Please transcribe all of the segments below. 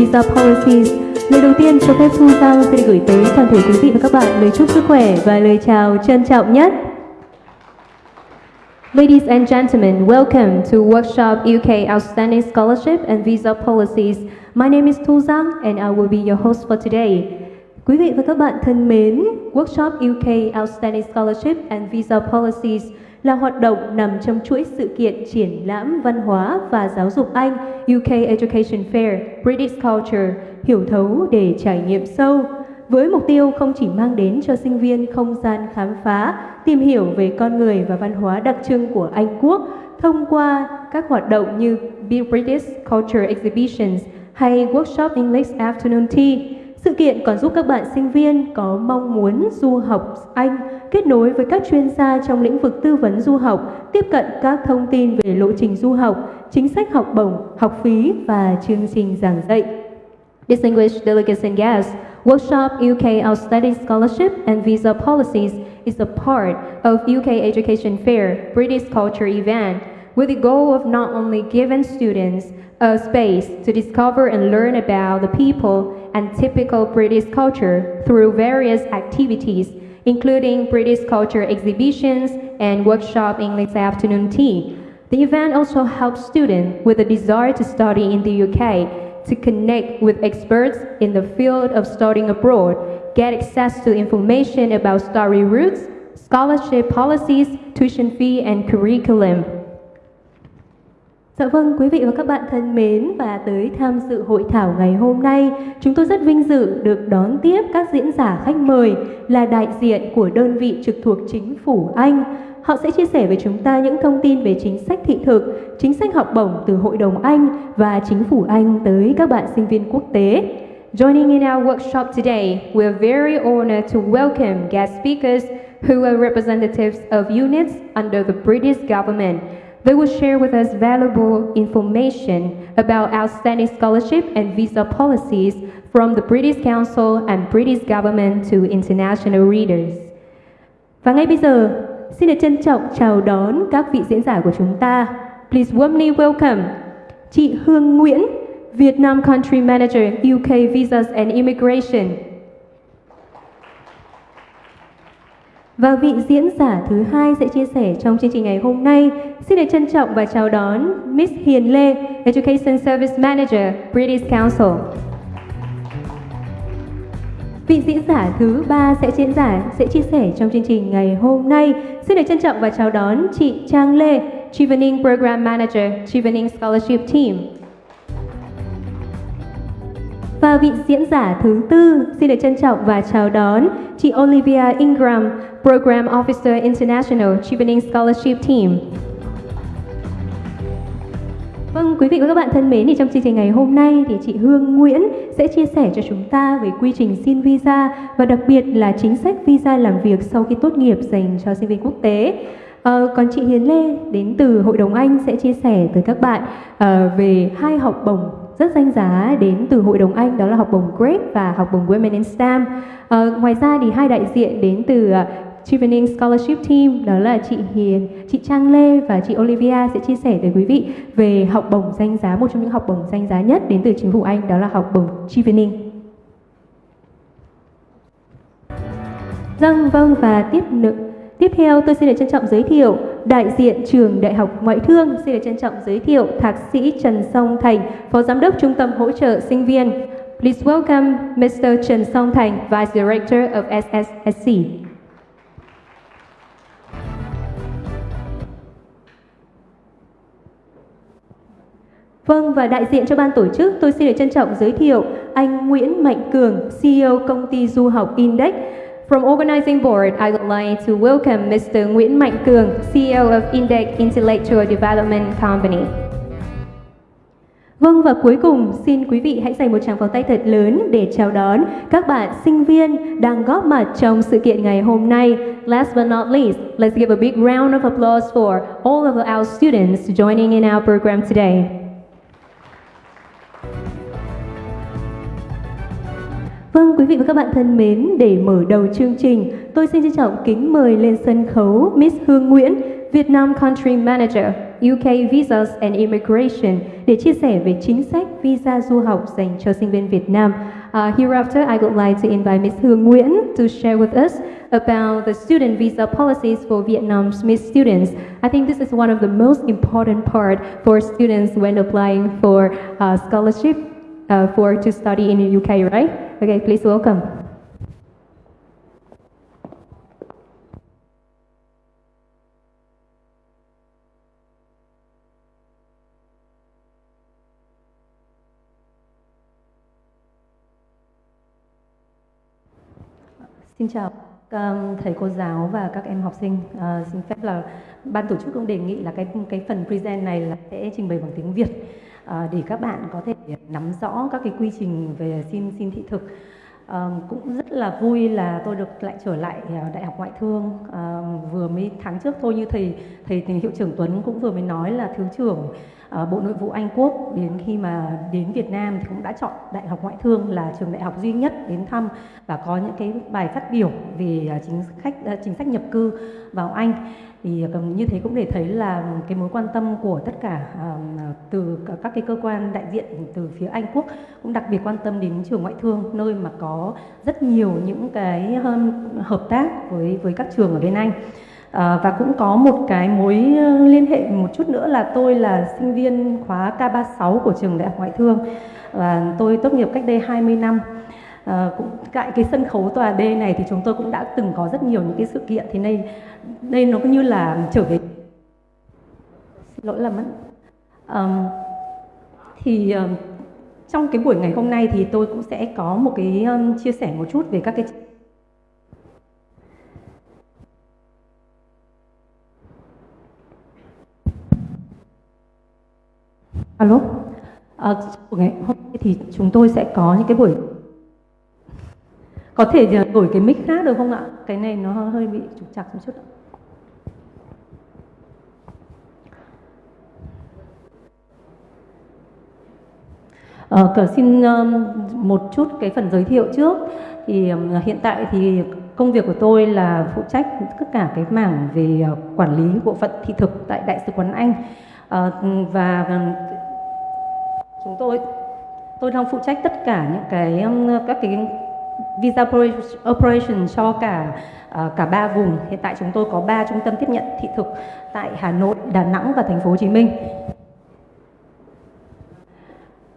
Visa Policies. Lời đầu tiên cho phép Thu Giang xin gửi tới toàn thể quý vị và các bạn lời chúc sức khỏe và lời chào trân trọng nhất. Ladies and gentlemen, welcome to Workshop UK Outstanding Scholarship and Visa Policies. My name is Thu Giang and I will be your host for today. Quý vị và các bạn thân mến, Workshop UK Outstanding Scholarship and Visa Policies là hoạt động nằm trong chuỗi sự kiện triển lãm văn hóa và giáo dục Anh UK Education Fair British Culture hiểu thấu để trải nghiệm sâu với mục tiêu không chỉ mang đến cho sinh viên không gian khám phá, tìm hiểu về con người và văn hóa đặc trưng của Anh Quốc thông qua các hoạt động như British Culture Exhibitions hay Workshop English Afternoon Tea. Sự kiện còn giúp các bạn sinh viên có mong muốn du học Anh kết nối với các chuyên gia trong lĩnh vực tư vấn du học, tiếp cận các thông tin về lộ trình du học, chính sách học bổng, học phí và chương trình giảng dạy. Distinguished delegates and guests, Workshop UK Outstanding Scholarship and Visa Policies is a part of UK Education Fair British Culture event with the goal of not only giving students a space to discover and learn about the people and typical British culture through various activities, including British culture exhibitions and workshop English afternoon tea. The event also helps students with a desire to study in the UK to connect with experts in the field of studying abroad, get access to information about study routes, scholarship policies, tuition fee, and curriculum. Dạ vâng, quý vị và các bạn thân mến và tới tham dự hội thảo ngày hôm nay, chúng tôi rất vinh dự được đón tiếp các diễn giả khách mời là đại diện của đơn vị trực thuộc chính phủ Anh. Họ sẽ chia sẻ với chúng ta những thông tin về chính sách thị thực, chính sách học bổng từ Hội đồng Anh và chính phủ Anh tới các bạn sinh viên quốc tế. Joining in our workshop today, we are very honored to welcome guest speakers who are representatives of units under the British government. They will share with us valuable information about outstanding scholarship and visa policies from the British Council and British government to international readers. Và ngay bây giờ, xin được trân trọng chào đón các vị diễn giả của chúng ta. Please warmly welcome chị Hương Nguyễn, Vietnam Country Manager UK Visas and Immigration, Và vị diễn giả thứ hai sẽ chia sẻ trong chương trình ngày hôm nay. Xin được trân trọng và chào đón Miss Hiền Lê, Education Service Manager, British Council. Vị diễn giả thứ ba sẽ diễn giả sẽ chia sẻ trong chương trình ngày hôm nay. Xin được trân trọng và chào đón chị Trang Lê, Chevening Program Manager, Chevening Scholarship Team. Và vị diễn giả thứ tư xin được trân trọng và chào đón chị Olivia Ingram, Program Officer International Chevening Scholarship Team. Vâng, quý vị và các bạn thân mến, thì trong chương trình ngày hôm nay thì chị Hương Nguyễn sẽ chia sẻ cho chúng ta về quy trình xin visa và đặc biệt là chính sách visa làm việc sau khi tốt nghiệp dành cho sinh viên quốc tế. À, còn chị Hiền Lê đến từ Hội đồng Anh sẽ chia sẻ tới các bạn à, về hai học bổng rất danh giá đến từ Hội đồng Anh đó là học bổng GREAT và học bổng Women in STEM. À, ờ, ngoài ra thì hai đại diện đến từ ờ, Chevening Scholarship Team đó là chị Hiền, chị Trang Lê và chị Olivia sẽ chia sẻ tới quý vị về học bổng danh giá một trong những học bổng danh giá nhất đến từ chính phủ Anh đó là học bổng Chevening. Vâng, vâng và tiếp nữa Tiếp theo tôi xin được trân trọng giới thiệu đại diện trường Đại học Ngoại thương xin được trân trọng giới thiệu Thạc sĩ Trần Song Thành, Phó Giám đốc Trung tâm hỗ trợ sinh viên. Please welcome Mr. Trần Song Thành, Vice Director of SSSC. Vâng và đại diện cho ban tổ chức tôi xin được trân trọng giới thiệu anh Nguyễn Mạnh Cường, CEO công ty du học Index. From organizing board, I would like to welcome Mr. Nguyễn Mạnh Cường, CEO of Index Intellectual Development Company. Vâng và cuối cùng xin quý vị hãy dành một tràng pháo tay thật lớn để chào đón các bạn sinh viên đang góp mặt trong sự kiện ngày hôm nay. Last but not least, let's give a big round of applause for all of our students joining in our program today. Vâng, quý vị và các bạn thân mến, để mở đầu chương trình, tôi xin trân trọng kính mời lên sân khấu Miss Hương Nguyễn, Vietnam Country Manager, UK Visas and Immigration để chia sẻ về chính sách visa du học dành cho sinh viên Việt Nam. Uh, hereafter, I would like to invite Miss Hương Nguyễn to share with us about the student visa policies for Vietnam's Miss students. I think this is one of the most important part for students when applying for uh, scholarship uh, for to study in the UK, right? Okay, please welcome. Xin chào thầy cô giáo và các em học sinh. À, xin phép là ban tổ chức cũng đề nghị là cái cái phần present này là sẽ trình bày bằng tiếng Việt Ờ, để các bạn có thể nắm rõ các cái quy trình về xin xin thị thực. À, cũng rất là vui là tôi được lại trở lại ờ, đại học ngoại thương à, vừa mới tháng trước thôi như thầy thầy, thì hiệu trưởng Tuấn cũng vừa mới nói là thứ trưởng Bộ Nội vụ Anh Quốc đến khi mà đến Việt Nam thì cũng đã chọn Đại học Ngoại thương là trường đại học duy nhất đến thăm và có những cái bài phát biểu về chính sách chính sách nhập cư vào Anh thì ờ, như thế cũng để thấy là cái mối quan tâm của tất cả ờ, từ các cái cơ quan đại diện từ phía Anh Quốc cũng đặc biệt quan tâm đến trường ngoại thương nơi mà có rất nhiều những cái hợp tác với với các trường ở bên Anh. À, và cũng có một cái mối liên hệ một chút nữa là tôi là sinh viên khóa K36 của trường Đại học Ngoại thương và tôi tốt nghiệp cách đây 20 năm. À, cũng tại cái sân khấu tòa D này thì chúng tôi cũng đã từng có rất nhiều những cái sự kiện. Thì đây đây nó cũng như là trở về. Xin lỗi là mất. Um, thì um, trong cái buổi ngày hôm nay thì tôi cũng sẽ có một cái um, chia sẻ một chút về các cái Alo, à, ngày hôm nay thì chúng tôi sẽ có những cái buổi có thể đổi cái mic khác được không ạ? Cái này nó hơi bị trục trặc một chút. Ờ, cờ xin um, một chút cái phần giới thiệu trước thì um, hiện tại thì công việc của tôi là phụ trách tất cả cái mảng về uh, quản lý bộ phận thị thực tại đại sứ quán Anh uh, và chúng tôi tôi đang phụ trách tất cả những cái um, các cái visa operation cho cả uh, cả ba vùng hiện tại chúng tôi có ba trung tâm tiếp nhận thị thực tại Hà Nội, Đà Nẵng và thành phố Hồ Chí Minh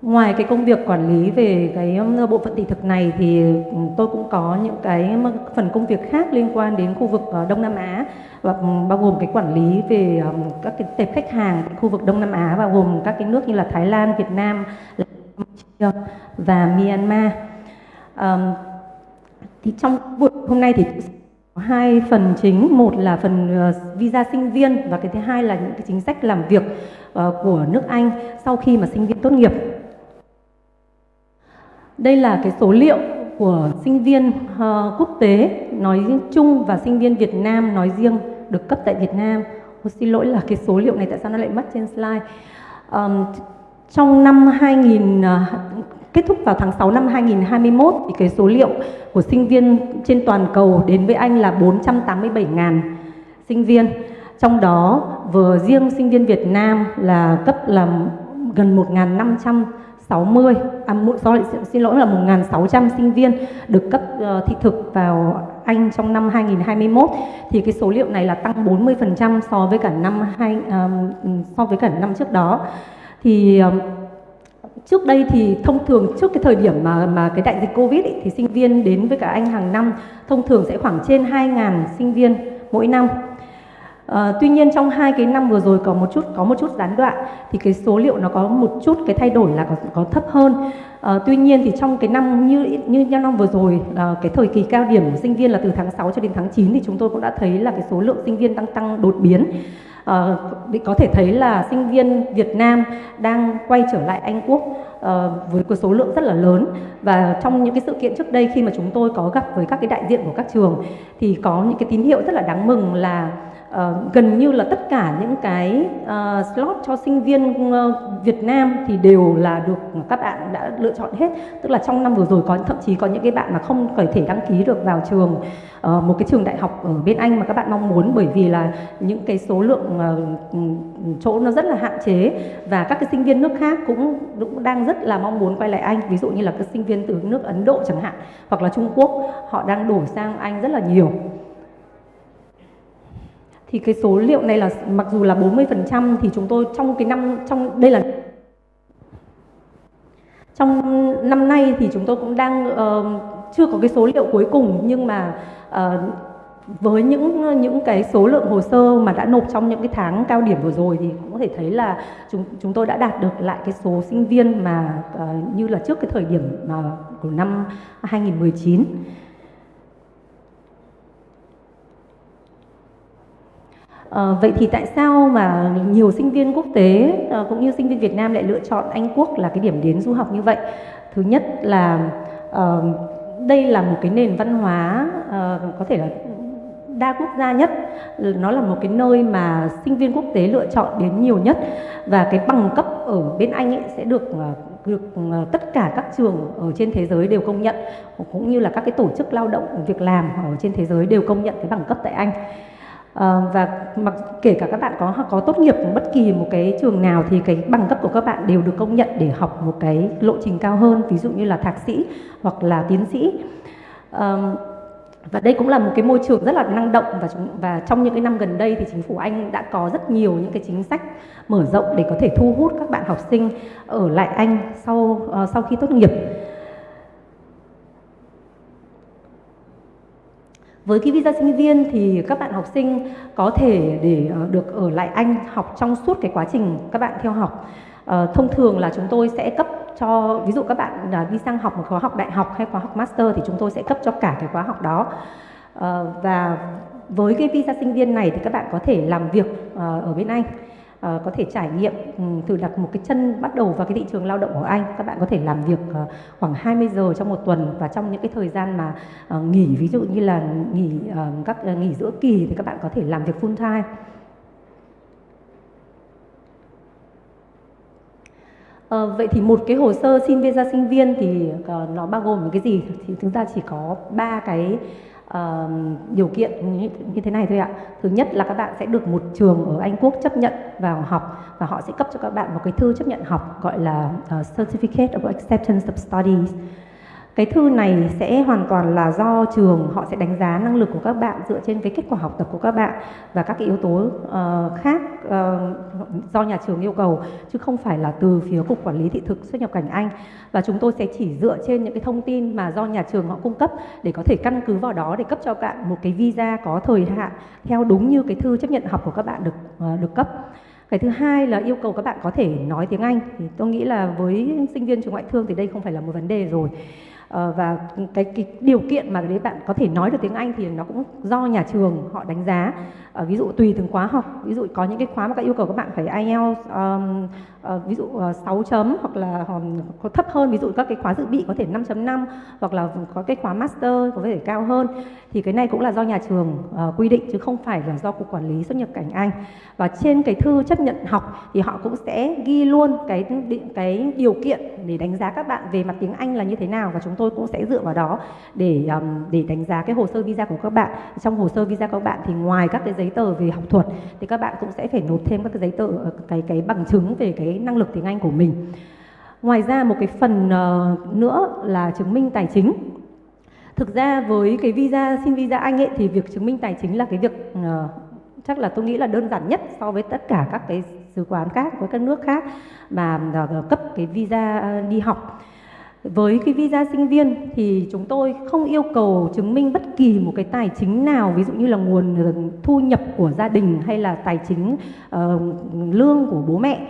Ngoài cái công việc quản lý về cái ờ, bộ phận thị thực này thì ừ, tôi cũng có những cái phần công việc khác liên quan đến khu vực ờ, Đông Nam Á và ừ, bao gồm cái quản lý về các cái tệp khách hàng khu vực Đông Nam Á và gồm các cái nước như là Thái Lan, Việt Nam và Myanmar. Um, thì trong buổi hôm nay thì có hai phần chính, một là phần ờ, visa sinh viên và cái thứ hai là những cái chính sách làm việc ờ, của nước Anh sau khi mà sinh viên tốt nghiệp. Đây là cái số liệu của sinh viên ờ, quốc tế nói chung và sinh viên Việt Nam nói riêng được cấp tại Việt Nam. Ô, xin lỗi là cái số liệu này tại sao nó lại mất trên slide. Um, trong năm 2000 uh, kết thúc vào tháng 6 năm 2021 thì cái số liệu của sinh viên trên toàn cầu đến với Anh là 487.000 sinh viên. Trong đó vừa riêng sinh viên Việt Nam là cấp là gần 1.500 60 à, sorry, xin lỗi là 1.600 sinh viên được cấp uh, thị thực vào Anh trong năm 2021 thì cái số liệu này là tăng 40% so với cả năm hai um, so với cả năm trước đó thì um, trước đây thì thông thường trước cái thời điểm mà mà cái đại dịch Covid ấy, thì sinh viên đến với cả Anh hàng năm thông thường sẽ khoảng trên 2.000 sinh viên mỗi năm À, tuy nhiên trong hai cái năm vừa rồi có một chút có một chút gián đoạn thì cái số liệu nó có một chút cái thay đổi là có, có thấp hơn. À, tuy nhiên thì trong cái năm như như năm vừa rồi à, cái thời kỳ cao điểm của sinh viên là từ tháng 6 cho đến tháng 9 thì chúng tôi cũng đã thấy là cái số lượng sinh viên tăng tăng đột biến. À, có thể thấy là sinh viên Việt Nam đang quay trở lại Anh Quốc à, với cái số lượng rất là lớn. Và trong những cái sự kiện trước đây khi mà chúng tôi có gặp với các cái đại diện của các trường thì có những cái tín hiệu rất là đáng mừng là uh, gần như là tất cả những cái uh, slot cho sinh viên uh, Việt Nam thì đều là được các bạn đã lựa chọn hết. Tức là trong năm vừa rồi có thậm chí có những cái bạn mà không có thể đăng ký được vào trường uh, một cái trường đại học ở bên Anh mà các bạn mong muốn bởi vì là những cái số lượng uh, chỗ nó rất là hạn chế và các cái sinh viên nước khác cũng cũng đang rất là mong muốn quay lại Anh. Ví dụ như là các sinh viên từ nước Ấn Độ chẳng hạn hoặc là Trung Quốc họ đang đổ sang Anh rất là nhiều thì cái số liệu này là mặc dù là 40% thì chúng tôi trong cái năm trong đây là trong năm nay thì chúng tôi cũng đang uh, chưa có cái số liệu cuối cùng nhưng mà uh, với những những cái số lượng hồ sơ mà đã nộp trong những cái tháng cao điểm vừa rồi thì cũng có thể thấy là chúng chúng tôi đã đạt được lại cái số sinh viên mà uh, như là trước cái thời điểm uh, của năm 2019. À, vậy thì tại sao mà nhiều sinh viên quốc tế à, cũng như sinh viên Việt Nam lại lựa chọn Anh Quốc là cái điểm đến du học như vậy? Thứ nhất là à, đây là một cái nền văn hóa à, có thể là đa quốc gia nhất. Nó là một cái nơi mà sinh viên quốc tế lựa chọn đến nhiều nhất. Và cái bằng cấp ở bên Anh ấy sẽ được được tất cả các trường ở trên thế giới đều công nhận cũng như là các cái tổ chức lao động việc làm ở trên thế giới đều công nhận cái bằng cấp tại Anh. À, và mặc kể cả các bạn có có tốt nghiệp bất kỳ một cái trường nào thì cái bằng cấp của các bạn đều được công nhận để học một cái lộ trình cao hơn ví dụ như là thạc sĩ hoặc là tiến sĩ. À, và đây cũng là một cái môi trường rất là năng động và chúng và trong những cái năm gần đây thì chính phủ Anh đã có rất nhiều những cái chính sách mở rộng để có thể thu hút các bạn học sinh ở lại Anh sau uh, sau khi tốt nghiệp. Với cái visa sinh viên thì các bạn học sinh có thể để ờ, được ở lại Anh học trong suốt cái quá trình các bạn theo học. À, thông thường là chúng tôi sẽ cấp cho ví dụ các bạn là đi sang học một khóa học đại học hay khóa học master thì chúng tôi sẽ cấp cho cả cái khóa học đó. À, và với cái visa sinh viên này thì các bạn có thể làm việc ở bên Anh uh, có thể trải nghiệm ừ, um, từ đặt một cái chân bắt đầu vào cái thị trường lao động của Anh các bạn có thể làm việc uh, khoảng 20 giờ trong một tuần và trong những cái thời gian mà uh, nghỉ ví dụ như là nghỉ uh, các uh, nghỉ giữa kỳ thì các bạn có thể làm việc full time À, vậy thì một cái hồ sơ xin visa sinh viên thì uh, nó bao gồm những cái gì? Thì chúng ta chỉ có ba cái uh, điều kiện như, như thế này thôi ạ. Thứ nhất là các bạn sẽ được một trường ở Anh Quốc chấp nhận vào học và họ sẽ cấp cho các bạn một cái thư chấp nhận học gọi là uh, Certificate of Acceptance of Studies. Cái thư này sẽ hoàn toàn là do trường họ sẽ đánh giá năng lực của các bạn dựa trên cái kết quả học tập của các bạn và các cái yếu tố uh, khác uh, do nhà trường yêu cầu chứ không phải là từ phía cục quản lý thị thực xuất nhập cảnh Anh. Và chúng tôi sẽ chỉ dựa trên những cái thông tin mà do nhà trường họ cung cấp để có thể căn cứ vào đó để cấp cho bạn một cái visa có thời hạn theo đúng như cái thư chấp nhận học của các bạn được uh, được cấp. Cái thứ hai là yêu cầu các bạn có thể nói tiếng Anh. Thì tôi nghĩ là với sinh viên trường ngoại thương thì đây không phải là một vấn đề rồi. Ờ, và cái, cái điều kiện mà để bạn có thể nói được tiếng Anh thì nó cũng do nhà trường họ đánh giá. Ờ, ví dụ tùy từng khóa học. Ví dụ có những cái khóa mà các yêu cầu các bạn phải IELTS um, uh, ví dụ ờ, uh, 6 chấm hoặc là ờ, có thấp hơn ví dụ các cái khóa dự bị có thể 5.5 hoặc là có cái khóa master có thể cao hơn thì cái này cũng là do nhà trường uh, quy định chứ không phải là do cục quản lý xuất nhập cảnh Anh. Và trên cái thư chấp nhận học thì họ cũng sẽ ghi luôn cái cái điều kiện để đánh giá các bạn về mặt tiếng Anh là như thế nào và chúng tôi cũng sẽ dựa vào đó để um, để đánh giá cái hồ sơ visa của các bạn. Trong hồ sơ visa của các bạn thì ngoài các cái giấy tờ về học thuật thì các bạn cũng sẽ phải nộp thêm các cái giấy tờ cái cái bằng chứng về cái năng lực tiếng Anh của mình. Ngoài ra một cái phần uh, nữa là chứng minh tài chính. Thực ra với cái visa xin visa Anh ấy thì việc chứng minh tài chính là cái việc uh, chắc là tôi nghĩ là đơn giản nhất so với tất cả các cái sứ quán khác với các nước khác mà uh, cấp cái visa đi học với cái visa sinh viên thì chúng tôi không yêu cầu chứng minh bất kỳ một cái tài chính nào ví dụ như là nguồn thu nhập của gia đình hay là tài chính uh, lương của bố mẹ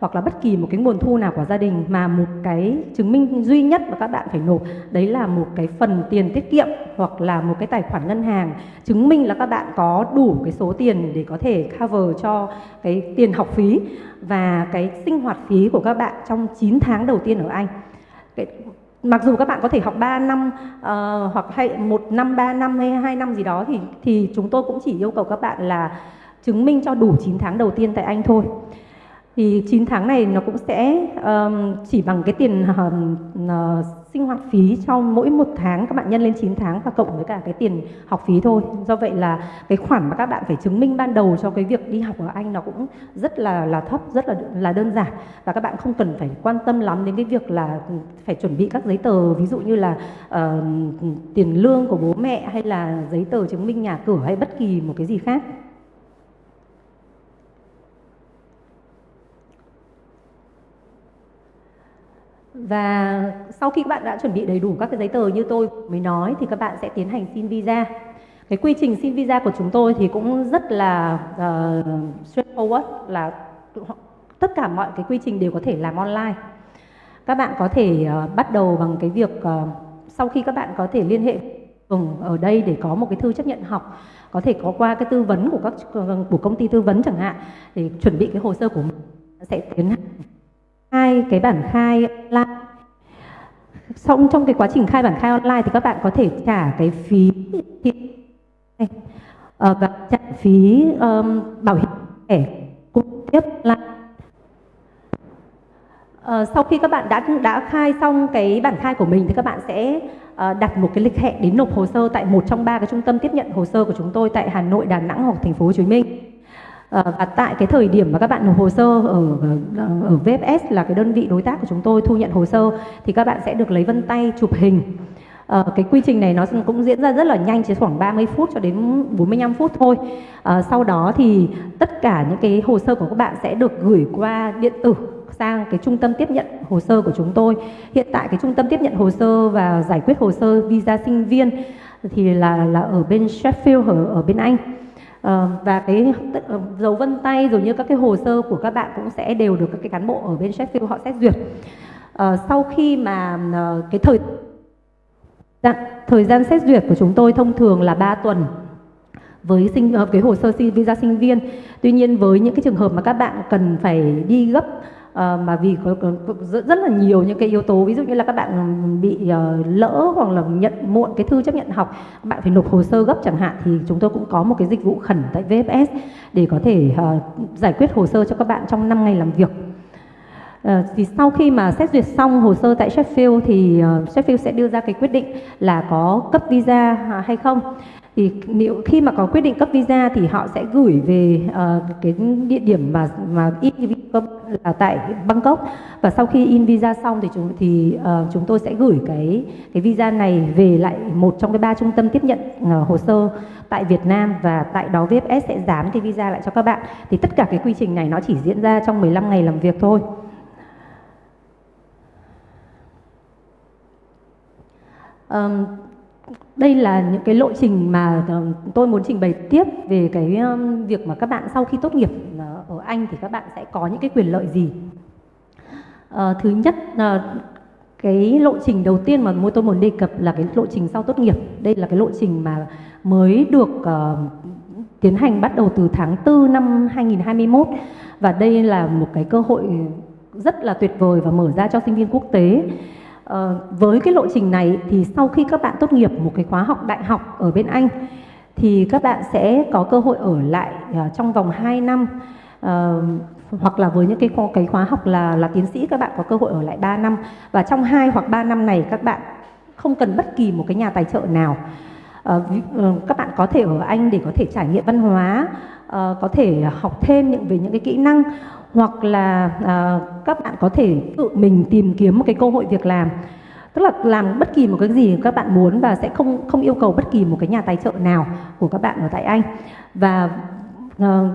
hoặc là bất kỳ một cái nguồn thu nào của gia đình mà một cái chứng minh duy nhất mà các bạn phải nộp đấy là một cái phần tiền tiết kiệm hoặc là một cái tài khoản ngân hàng chứng minh là các bạn có đủ cái số tiền để có thể cover cho cái tiền học phí và cái sinh hoạt phí của các bạn trong 9 tháng đầu tiên ở Anh. Cái, mặc dù các bạn có thể học 3 năm uh, hoặc hay một năm 3 năm hay hai năm gì đó thì thì chúng tôi cũng chỉ yêu cầu các bạn là chứng minh cho đủ 9 tháng đầu tiên tại Anh thôi thì 9 tháng này nó cũng sẽ um, chỉ bằng cái tiền um, uh, sinh hoạt phí trong mỗi một tháng các bạn nhân lên 9 tháng và cộng với cả cái tiền học phí thôi. Do vậy là cái khoản mà các bạn phải chứng minh ban đầu cho cái việc đi học ở Anh nó cũng rất là là thấp rất là là đơn giản. Và các bạn không cần phải quan tâm lắm đến cái việc là phải chuẩn bị các giấy tờ ví dụ như là uh, tiền lương của bố mẹ hay là giấy tờ chứng minh nhà cửa hay bất kỳ một cái gì khác. Và sau khi các bạn đã chuẩn bị đầy đủ các cái giấy tờ như tôi mới nói thì các bạn sẽ tiến hành xin visa. Cái quy trình xin visa của chúng tôi thì cũng rất là uh, straightforward là tất cả mọi cái quy trình đều có thể làm online. Các bạn có thể uh, bắt đầu bằng cái việc uh, sau khi các bạn có thể liên hệ ở đây để có một cái thư chấp nhận học có thể có qua cái tư vấn của các của công ty tư vấn chẳng hạn để chuẩn bị cái hồ sơ của mình sẽ tiến hành hai cái bản khai online. Xong trong cái quá trình khai bản khai online thì các bạn có thể trả cái phí uh, và trả phí um, bảo hiểm thẻ cung tiếp lại. Uh, sau khi các bạn đã đã khai xong cái bản khai của mình thì các bạn sẽ uh, đặt một cái lịch hẹn đến nộp hồ sơ tại một trong ba cái trung tâm tiếp nhận hồ sơ của chúng tôi tại Hà Nội, Đà Nẵng hoặc Thành phố Hồ Chí Minh. Ờ, và tại cái thời điểm mà các bạn nộp hồ sơ ở ở VFS là cái đơn vị đối tác của chúng tôi thu nhận hồ sơ thì các bạn sẽ được lấy vân tay chụp hình. À, cái quy trình này nó cũng diễn ra rất là nhanh chỉ khoảng 30 phút cho đến 45 phút thôi. À, sau đó thì tất cả những cái hồ sơ của các bạn sẽ được gửi qua điện tử sang cái trung tâm tiếp nhận hồ sơ của chúng tôi. Hiện tại cái trung tâm tiếp nhận hồ sơ và giải quyết hồ sơ visa sinh viên thì là là ở bên Sheffield ở, ở bên Anh. Ờ, và cái ờ, dấu vân tay rồi như các cái hồ sơ của các bạn cũng sẽ đều được các cái cán bộ ở bên Sheffield họ xét duyệt. À, sau khi mà à, cái thời dạ, thời gian xét duyệt của chúng tôi thông thường là 3 tuần với sinh cái hồ sơ visa sinh viên. Tuy nhiên với những cái trường hợp mà các bạn cần phải đi gấp À, mà vì có, có, có rất, rất là nhiều những cái yếu tố ví dụ như là các bạn bị uh, lỡ hoặc là nhận muộn cái thư chấp nhận học bạn phải nộp hồ sơ gấp chẳng hạn thì chúng tôi cũng có một cái dịch vụ khẩn tại VFS để có thể uh, giải quyết hồ sơ cho các bạn trong 5 ngày làm việc. Uh, thì sau khi mà xét duyệt xong hồ sơ tại Sheffield thì uh, Sheffield sẽ đưa ra cái quyết định là có cấp visa à, hay không thì nếu khi mà có quyết định cấp visa thì họ sẽ gửi về uh, cái địa điểm mà mà in visa là tại Bangkok? Và sau khi in visa xong thì chúng thì uh, chúng tôi sẽ gửi cái cái visa này về lại một trong cái ba trung tâm tiếp nhận uh, hồ sơ tại Việt Nam. Và tại đó VFS sẽ dán cái visa lại cho các bạn. Thì tất cả cái quy trình này nó chỉ diễn ra trong 15 ngày làm việc thôi. Um, đây là những cái lộ trình mà ờ, tôi muốn trình bày tiếp về cái việc mà các bạn sau khi tốt nghiệp ờ, ở Anh thì các bạn sẽ có những cái quyền lợi gì. À, thứ nhất là cái lộ trình đầu tiên mà tôi muốn đề cập là cái lộ trình sau tốt nghiệp. Đây là cái lộ trình mà mới được uh, tiến hành bắt đầu từ tháng 4 năm 2021 và đây là một cái cơ hội rất là tuyệt vời và mở ra cho sinh viên quốc tế. Ờ, với cái lộ trình này thì sau khi các bạn tốt nghiệp một cái khóa học đại học ở bên Anh thì các bạn sẽ có cơ hội ở lại uh, trong vòng 2 năm. Uh, hoặc là với những cái cái khóa học là là tiến sĩ các bạn có cơ hội ở lại 3 năm. Và trong 2 hoặc 3 năm này các bạn không cần bất kỳ một cái nhà tài trợ nào. Uh, các bạn có thể ở Anh để có thể trải nghiệm văn hóa uh, có thể học thêm những về những cái kỹ năng hoặc là à, các bạn có thể tự mình tìm kiếm một cái cơ hội việc làm. Tức là làm bất kỳ một cái gì các bạn muốn và sẽ không không yêu cầu bất kỳ một cái nhà tài trợ nào của các bạn ở tại Anh. Và à,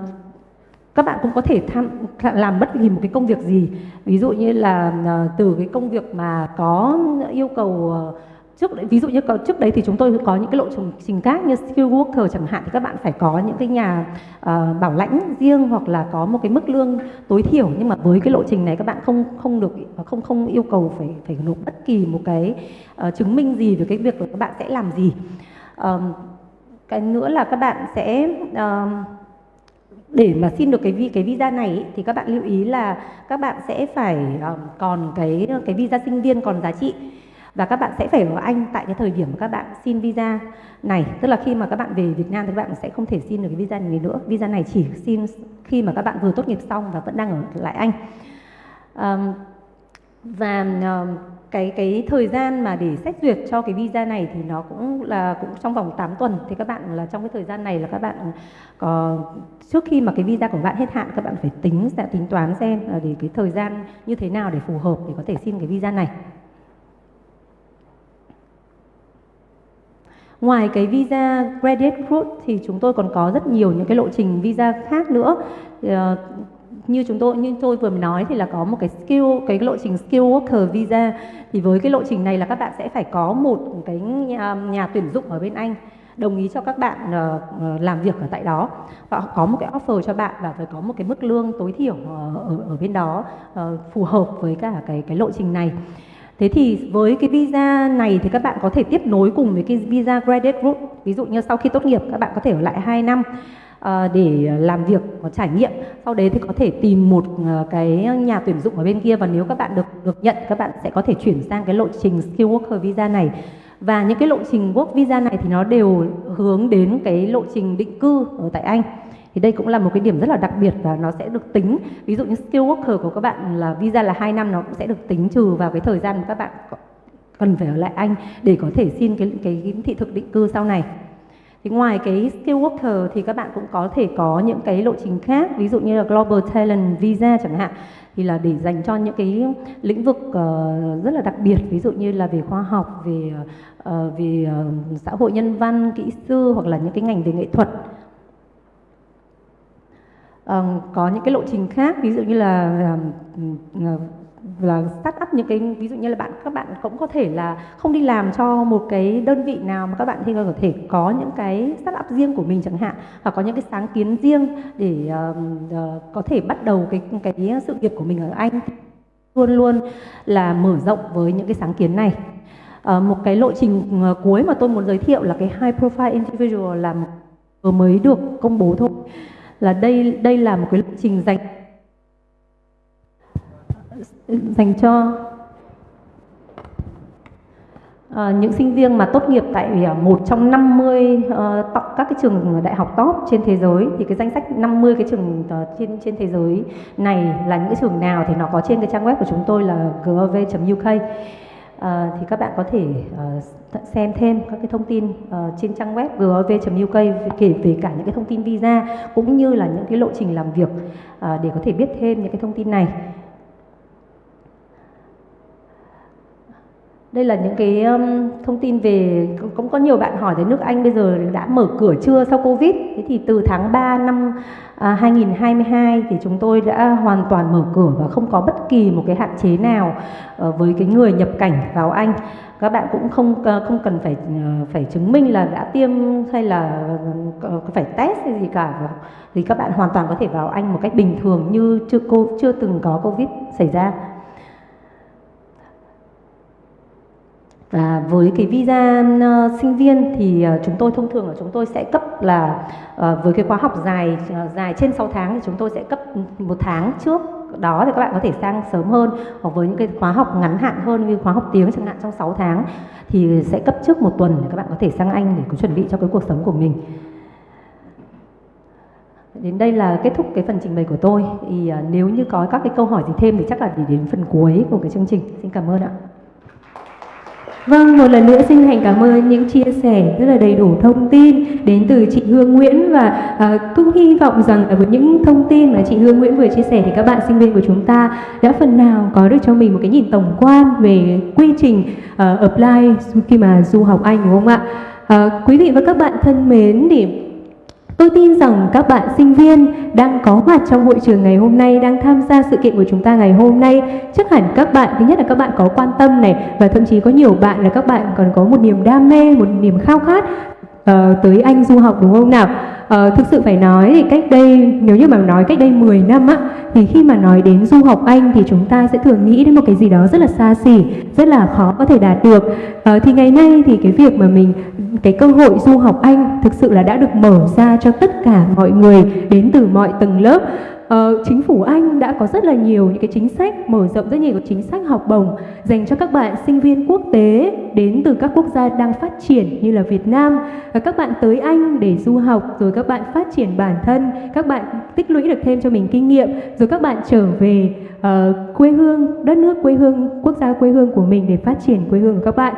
các bạn cũng có thể tham làm bất kỳ một cái công việc gì. Ví dụ như là à, từ cái công việc mà có yêu cầu à, trước ví dụ như trước đấy thì chúng tôi có những cái lộ trình khác như skill worker chẳng hạn thì các bạn phải có những cái nhà uh, bảo lãnh riêng hoặc là có một cái mức lương tối thiểu. Nhưng mà với cái lộ trình này các bạn không không được không không yêu cầu phải phải nộp bất kỳ một cái uh, chứng minh gì về cái việc là các bạn sẽ làm gì. Uh, cái nữa là các bạn sẽ uh, để mà xin được cái cái visa này ý, thì các bạn lưu ý là các bạn sẽ phải uh, còn cái cái visa sinh viên còn giá trị và các bạn sẽ phải ở Anh tại cái thời điểm mà các bạn xin visa này. Tức là khi mà các bạn về Việt Nam thì các bạn sẽ không thể xin được cái visa này nữa. Visa này chỉ xin khi mà các bạn vừa tốt nghiệp xong và vẫn đang ở lại Anh. Um, và um, cái cái thời gian mà để xét duyệt cho cái visa này thì nó cũng là cũng trong vòng 8 tuần. Thì các bạn là trong cái thời gian này là các bạn có trước khi mà cái visa của bạn hết hạn các bạn phải tính sẽ tính toán xem là để cái thời gian như thế nào để phù hợp để có thể xin cái visa này. Ngoài cái visa graduate route thì chúng tôi còn có rất nhiều những cái lộ trình visa khác nữa. Uh, như chúng tôi như tôi vừa mới nói thì là có một cái skill cái lộ trình skill worker visa. Thì với cái lộ trình này là các bạn sẽ phải có một cái nhà, nhà tuyển dụng ở bên Anh. Đồng ý cho các bạn uh, làm việc ở tại đó. Và có một cái offer cho bạn và phải có một cái mức lương tối thiểu uh, ở ở bên đó uh, phù hợp với cả cái cái lộ trình này. Thế thì với cái visa này thì các bạn có thể tiếp nối cùng với cái visa graduate group. Ví dụ như sau khi tốt nghiệp, các bạn có thể ở lại 2 năm ờ, để làm việc có trải nghiệm. Sau đấy thì có thể tìm một ờ, cái nhà tuyển dụng ở bên kia và nếu các bạn được được nhận, các bạn sẽ có thể chuyển sang cái lộ trình skill worker visa này. Và những cái lộ trình work visa này thì nó đều hướng đến cái lộ trình định cư ở tại Anh thì đây cũng là một cái điểm rất là đặc biệt và nó sẽ được tính. Ví dụ như skill worker của các bạn là visa là 2 năm nó cũng sẽ được tính trừ vào cái thời gian mà các bạn cần phải ở lại Anh để có thể xin cái cái thị thực định cư sau này. Thì ngoài cái skill worker thì các bạn cũng có thể có những cái lộ trình khác ví dụ như là global talent visa chẳng hạn thì là để dành cho những cái lĩnh vực uh, rất là đặc biệt ví dụ như là về khoa học về uh, về uh, xã hội nhân văn kỹ sư hoặc là những cái ngành về nghệ thuật um, có những cái lộ trình khác ví dụ như là um, là start up những cái ví dụ như là bạn các bạn cũng có thể là không đi làm cho một cái đơn vị nào mà các bạn thì có thể có những cái start up riêng của mình chẳng hạn hoặc có những cái sáng kiến riêng để uh, uh, có thể bắt đầu cái cái sự nghiệp của mình ở Anh luôn luôn là mở rộng với những cái sáng kiến này. Uh, một cái lộ trình cuối mà tôi muốn giới thiệu là cái high profile individual là vừa mới được công bố thôi là đây đây là một cái lộ trình dành dành cho À, những sinh viên mà tốt nghiệp tại ờ, một trong 50 uh, ờ, các cái trường đại học top trên thế giới. Thì cái danh sách 50 cái trường uh, trên trên thế giới này là những cái trường nào thì nó có trên cái trang web của chúng tôi là gov.uk à, thì các bạn có thể uh, xem thêm các cái thông tin uh, trên trang web gov.uk kể về cả những cái thông tin visa cũng như là những cái lộ trình làm việc uh, để có thể biết thêm những cái thông tin này. Đây là những cái um, thông tin về cũng có nhiều bạn hỏi tới nước Anh bây giờ đã mở cửa chưa sau Covid? Thế thì từ tháng 3 năm à, 2022 thì chúng tôi đã hoàn toàn mở cửa và không có bất kỳ một cái hạn chế nào uh, với cái người nhập cảnh vào Anh. Các bạn cũng không uh, không cần phải uh, phải chứng minh là đã tiêm hay là uh, phải test hay gì cả. Thì các bạn hoàn toàn có thể vào Anh một cách bình thường như chưa cô chưa từng có Covid xảy ra. Và với cái visa uh, sinh viên thì uh, chúng tôi thông thường là chúng tôi sẽ cấp là uh, với cái khóa học dài uh, dài trên 6 tháng thì chúng tôi sẽ cấp một tháng trước đó thì các bạn có thể sang sớm hơn hoặc với những cái khóa học ngắn hạn hơn như khóa học tiếng chẳng hạn trong 6 tháng thì sẽ cấp trước một tuần để các bạn có thể sang Anh để có chuẩn bị cho cái cuộc sống của mình. Đến đây là kết thúc cái phần trình bày của tôi. Thì uh, nếu như có các cái câu hỏi gì thêm thì chắc là để đến phần cuối của cái chương trình. Xin cảm ơn ạ. Vâng, một lần nữa xin thành cảm ơn những chia sẻ rất là đầy đủ thông tin đến từ chị Hương Nguyễn và à, cũng hy vọng rằng với những thông tin mà chị Hương Nguyễn vừa chia sẻ thì các bạn sinh viên của chúng ta đã phần nào có được cho mình một cái nhìn tổng quan về quy trình uh, apply khi mà du học Anh đúng không ạ? À, quý vị và các bạn thân mến thì Tôi tin rằng các bạn sinh viên đang có mặt trong hội trường ngày hôm nay, đang tham gia sự kiện của chúng ta ngày hôm nay. Chắc hẳn các bạn, thứ nhất là các bạn có quan tâm này và thậm chí có nhiều bạn là các bạn còn có một niềm đam mê, một niềm khao khát uh, tới Anh du học đúng không nào? Uh, thực sự phải nói thì cách đây nếu như mà nói cách đây 10 năm á thì khi mà nói đến du học Anh thì chúng ta sẽ thường nghĩ đến một cái gì đó rất là xa xỉ, rất là khó có thể đạt được. Uh, thì ngày nay thì cái việc mà mình cái cơ hội du học Anh thực sự là đã được mở ra cho tất cả mọi người đến từ mọi tầng lớp uh, chính phủ Anh đã có rất là nhiều những cái chính sách mở rộng rất nhiều chính sách học bổng dành cho các bạn sinh viên quốc tế đến từ các quốc gia đang phát triển như là Việt Nam. Và các bạn tới Anh để du học rồi các bạn phát triển bản thân các bạn tích lũy được thêm cho mình kinh nghiệm rồi các bạn trở về uh, quê hương đất nước quê hương quốc gia quê hương của mình để phát triển quê hương của các bạn.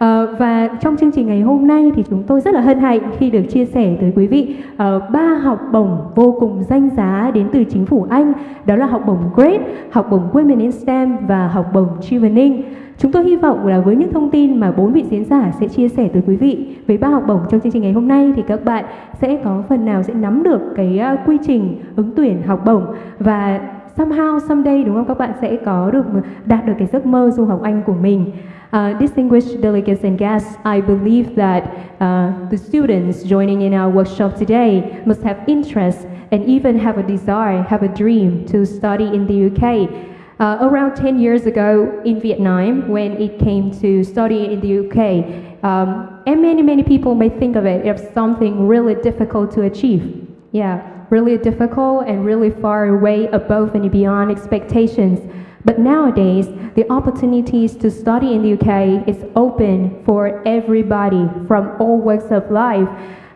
À, và trong chương trình ngày hôm nay thì chúng tôi rất là hân hạnh khi được chia sẻ tới quý vị uh, ba học bổng vô cùng danh giá đến từ chính phủ Anh đó là học bổng GREAT, học bổng Women in STEM và học bổng Chevening. Chúng tôi hy vọng là với những thông tin mà bốn vị diễn giả sẽ chia sẻ tới quý vị về ba học bổng trong chương trình ngày hôm nay thì các bạn sẽ có phần nào sẽ nắm được cái uh, quy trình ứng tuyển học bổng và somehow someday đúng không các bạn sẽ có được đạt được cái giấc mơ du học Anh của mình. Uh, distinguished delegates and guests, I believe that uh, the students joining in our workshop today must have interest and even have a desire, have a dream to study in the UK. Uh, around 10 years ago in Vietnam, when it came to study in the UK, um, and many, many people may think of it as something really difficult to achieve. Yeah, really difficult and really far away above and beyond expectations. But nowadays, the opportunities to study in the UK is open for everybody from all walks of life.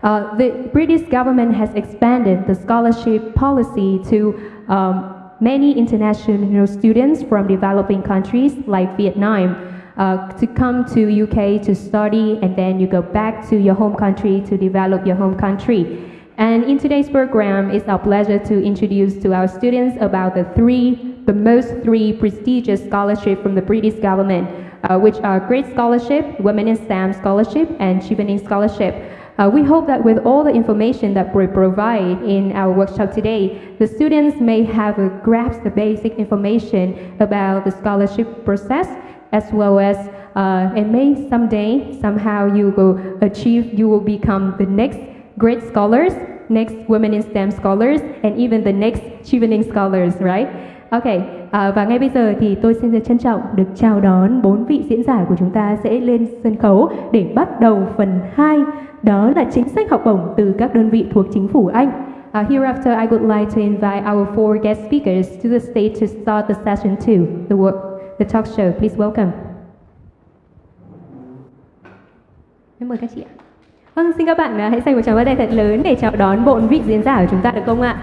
Uh, the British government has expanded the scholarship policy to um, many international students from developing countries like Vietnam. Uh, to come to UK to study and then you go back to your home country to develop your home country. And in today's program, it's our pleasure to introduce to our students about the three the most three prestigious scholarships from the British government, uh, which are Great Scholarship, Women in STEM Scholarship, and Chevening Scholarship. Uh, we hope that with all the information that we provide in our workshop today, the students may have a grasp the basic information about the scholarship process, as well as uh, and may someday somehow you will achieve, you will become the next great scholars, next women in STEM scholars, and even the next Chevening scholars, right? Okay, à, và ngay bây giờ thì tôi xin trân trọng được chào đón bốn vị diễn giả của chúng ta sẽ lên sân khấu để bắt đầu phần 2 đó là chính sách học bổng từ các đơn vị thuộc chính phủ Anh. Uh, hereafter, I would like to invite our four guest speakers to the stage to start the session two, the, work, the talk show. Please welcome. Em mời các chị ạ. Vâng, xin các bạn à, hãy dành một tràng vỗ tay thật lớn để chào đón bộ vị diễn giả của chúng ta được không ạ?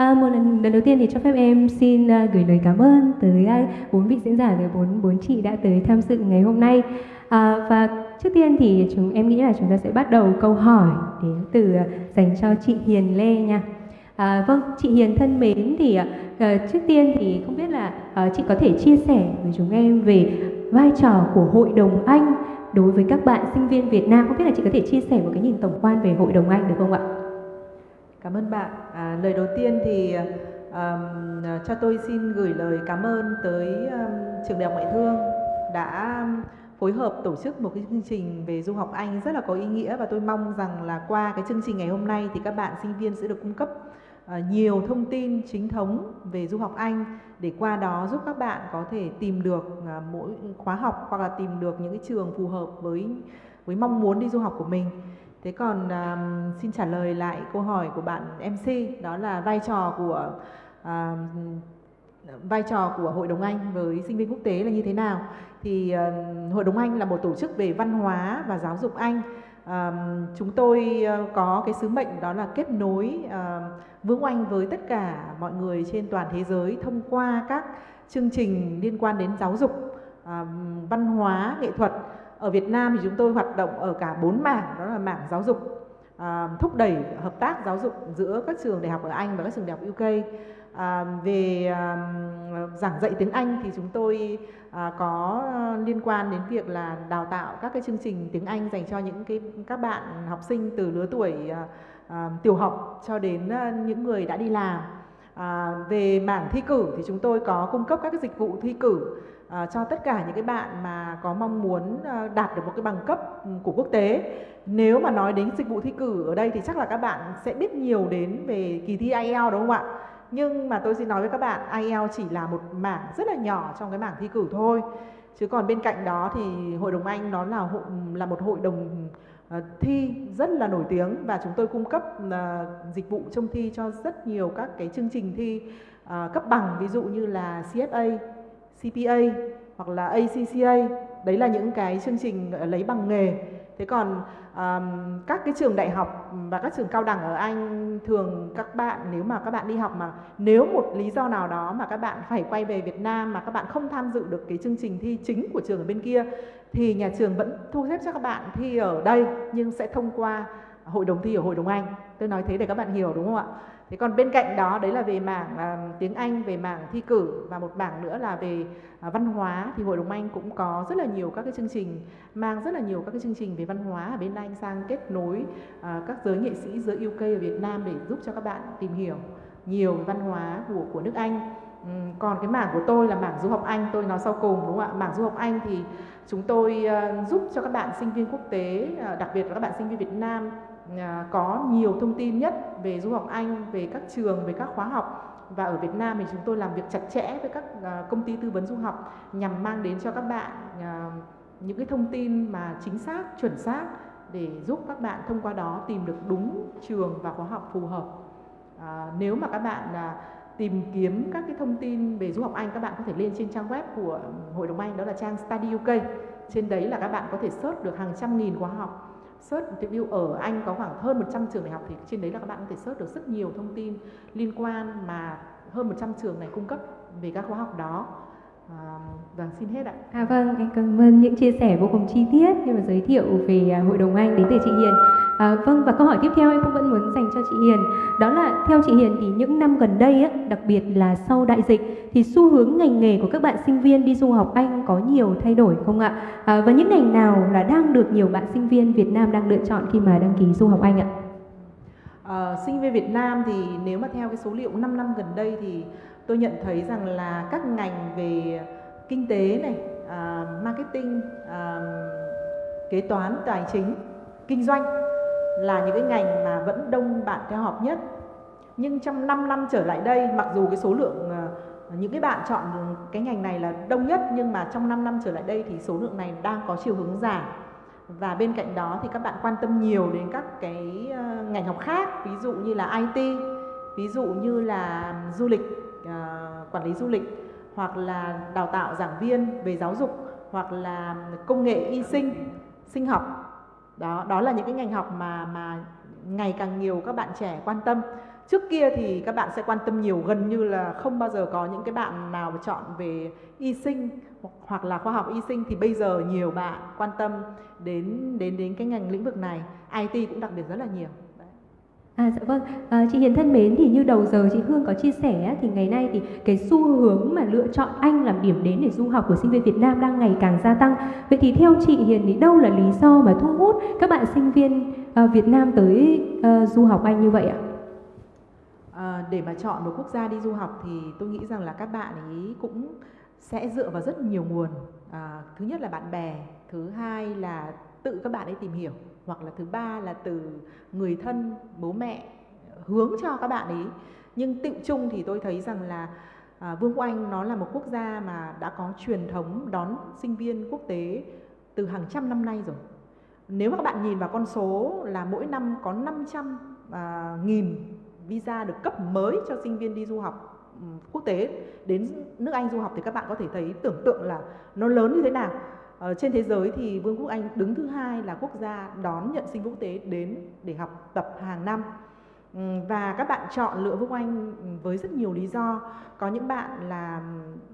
À, một lần, lần đầu tiên thì cho phép em xin uh, gửi lời cảm ơn tới uh, bốn vị diễn giả, tới bốn bốn chị đã tới tham dự ngày hôm nay. À, và trước tiên thì chúng em nghĩ là chúng ta sẽ bắt đầu câu hỏi đến từ uh, dành cho chị Hiền Lê nha. À, vâng, chị Hiền thân mến thì uh, trước tiên thì không biết là uh, chị có thể chia sẻ với chúng em về vai trò của Hội đồng Anh đối với các bạn sinh viên Việt Nam. Không biết là chị có thể chia sẻ một cái nhìn tổng quan về Hội đồng Anh được không ạ? Cảm ơn bạn. À, lời đầu tiên thì um, cho tôi xin gửi lời cảm ơn tới um, trường đại học ngoại thương đã phối hợp tổ chức một cái chương trình về du học Anh rất là có ý nghĩa và tôi mong rằng là qua cái chương trình ngày hôm nay thì các bạn sinh viên sẽ được cung cấp uh, nhiều thông tin chính thống về du học Anh để qua đó giúp các bạn có thể tìm được uh, mỗi khóa học hoặc là tìm được những cái trường phù hợp với với mong muốn đi du học của mình. Thế còn um, xin trả lời lại câu hỏi của bạn MC đó là vai trò của um, vai trò của Hội đồng Anh với sinh viên quốc tế là như thế nào? Thì um, Hội đồng Anh là một tổ chức về văn hóa và giáo dục Anh. Um, chúng tôi uh, có cái sứ mệnh đó là kết nối uh, Vương Anh với tất cả mọi người trên toàn thế giới thông qua các chương trình liên quan đến giáo dục, uh, văn hóa, nghệ thuật ở Việt Nam thì chúng tôi hoạt động ở cả bốn mảng đó là mảng giáo dục à, thúc đẩy hợp tác giáo dục giữa các trường đại học ở Anh và các trường đại học UK à, về à, giảng dạy tiếng Anh thì chúng tôi à, có liên quan đến việc là đào tạo các cái chương trình tiếng Anh dành cho những cái các bạn học sinh từ lứa tuổi à, à, tiểu học cho đến à, những người đã đi làm. À, về mảng thi cử thì chúng tôi có cung cấp các cái dịch vụ thi cử à, cho tất cả những cái bạn mà có mong muốn à, đạt được một cái bằng cấp ừ, của quốc tế. Nếu mà nói đến dịch vụ thi cử ở đây thì chắc là các bạn sẽ biết nhiều đến về kỳ thi IELTS đúng không ạ? Nhưng mà tôi xin nói với các bạn IELTS chỉ là một mảng rất là nhỏ trong cái mảng thi cử thôi. Chứ còn bên cạnh đó thì Hội đồng Anh nó là hội, là một hội đồng uh, thi rất là nổi tiếng và chúng tôi cung cấp uh, dịch vụ trông thi cho rất nhiều các cái chương trình thi uh, cấp bằng ví dụ như là CFA CPA hoặc là ACCA đấy là những cái chương trình ờ, lấy bằng nghề. Thế còn um, các cái trường đại học và các trường cao đẳng ở Anh thường các bạn nếu mà các bạn đi học mà nếu một lý do nào đó mà các bạn phải quay về Việt Nam mà các bạn không tham dự được cái chương trình thi chính của trường ở bên kia thì nhà trường vẫn thu xếp cho các bạn thi ở đây nhưng sẽ thông qua hội đồng thi ở hội đồng Anh tôi nói thế để các bạn hiểu đúng không ạ? Thế còn bên cạnh đó đấy là về mảng uh, tiếng Anh về mảng thi cử và một mảng nữa là về uh, văn hóa. Thì hội đồng Anh cũng có rất là nhiều các cái chương trình mang rất là nhiều các cái chương trình về văn hóa ở bên Anh sang kết nối uh, các giới nghệ sĩ giới UK ở Việt Nam để giúp cho các bạn tìm hiểu nhiều văn hóa của của nước Anh. Um, còn cái mảng của tôi là mảng du học Anh tôi nói sau cùng đúng không ạ? Mảng du học Anh thì chúng tôi uh, giúp cho các bạn sinh viên quốc tế uh, đặc biệt là các bạn sinh viên Việt Nam À, có nhiều thông tin nhất về du học Anh, về các trường, về các khóa học và ở Việt Nam thì chúng tôi làm việc chặt chẽ với các à, công ty tư vấn du học nhằm mang đến cho các bạn à, những cái thông tin mà chính xác, chuẩn xác để giúp các bạn thông qua đó tìm được đúng trường và khóa học phù hợp. À, nếu mà các bạn à, tìm kiếm các cái thông tin về du học Anh các bạn có thể lên trên trang web của Hội đồng Anh đó là trang Study UK. Trên đấy là các bạn có thể search được hàng trăm nghìn khóa học search ví ở Anh có khoảng hơn 100 trường đại học thì trên đấy là các bạn có thể search được rất nhiều thông tin liên quan mà hơn 100 trường này cung cấp về các khóa học đó À, vâng, xin hết ạ. À vâng, em cảm ơn những chia sẻ vô cùng chi tiết khi mà giới thiệu về à, Hội đồng Anh đến từ chị Hiền. À, vâng và câu hỏi tiếp theo em cũng vẫn muốn dành cho chị Hiền đó là theo chị Hiền thì những năm gần đây á, đặc biệt là sau đại dịch thì xu hướng ngành nghề của các bạn sinh viên đi du học Anh có nhiều thay đổi không ạ? À, và những ngành nào là đang được nhiều bạn sinh viên Việt Nam đang lựa chọn khi mà đăng ký du học Anh ạ? À, sinh viên Việt Nam thì nếu mà theo cái số liệu 5 năm gần đây thì tôi nhận thấy rằng là các ngành về kinh tế này, uh, marketing, uh, kế toán, tài chính, kinh doanh là những cái ngành mà vẫn đông bạn theo học nhất. Nhưng trong 5 năm trở lại đây, mặc dù cái số lượng uh, những cái bạn chọn cái ngành này là đông nhất nhưng mà trong 5 năm trở lại đây thì số lượng này đang có chiều hướng giảm. Và bên cạnh đó thì các bạn quan tâm nhiều đến các cái ờ, ngành học khác, ví dụ như là IT, ví dụ như là du lịch ờ, quản lý du lịch hoặc là đào tạo giảng viên về giáo dục hoặc là công nghệ y sinh sinh học đó đó là những cái ngành học mà mà ngày càng nhiều các bạn trẻ quan tâm trước kia thì các bạn sẽ quan tâm nhiều gần như là không bao giờ có những cái bạn nào chọn về y sinh hoặc là khoa học y sinh thì bây giờ nhiều bạn quan tâm đến đến đến cái ngành lĩnh vực này IT cũng đặc biệt rất là nhiều À dạ vâng, à, chị Hiền thân mến thì như đầu giờ chị Hương có chia sẻ thì ngày nay thì cái xu hướng mà lựa chọn Anh làm điểm đến để du học của sinh viên Việt Nam đang ngày càng gia tăng. Vậy thì theo chị Hiền thì đâu là lý do mà thu hút các bạn sinh viên uh, Việt Nam tới uh, du học Anh như vậy ạ? À, Ờ, để mà chọn một quốc gia đi du học thì tôi nghĩ rằng là các bạn ấy cũng sẽ dựa vào rất nhiều nguồn. À, thứ nhất là bạn bè, thứ hai là tự các bạn ấy tìm hiểu hoặc là thứ ba là từ người thân bố mẹ hướng cho các bạn ấy nhưng tự chung thì tôi thấy rằng là à, Vương quốc Anh nó là một quốc gia mà đã có truyền thống đón sinh viên quốc tế từ hàng trăm năm nay rồi nếu mà các bạn nhìn vào con số là mỗi năm có 500 à, nghìn visa được cấp mới cho sinh viên đi du học ừ, quốc tế. Đến nước Anh du học thì các bạn có thể thấy tưởng tượng là nó lớn như thế nào. Ở trên thế giới thì Vương quốc Anh đứng thứ hai là quốc gia đón nhận sinh quốc tế đến để học tập hàng năm. Ừ, và các bạn chọn lựa Vương quốc Anh với rất nhiều lý do. Có những bạn là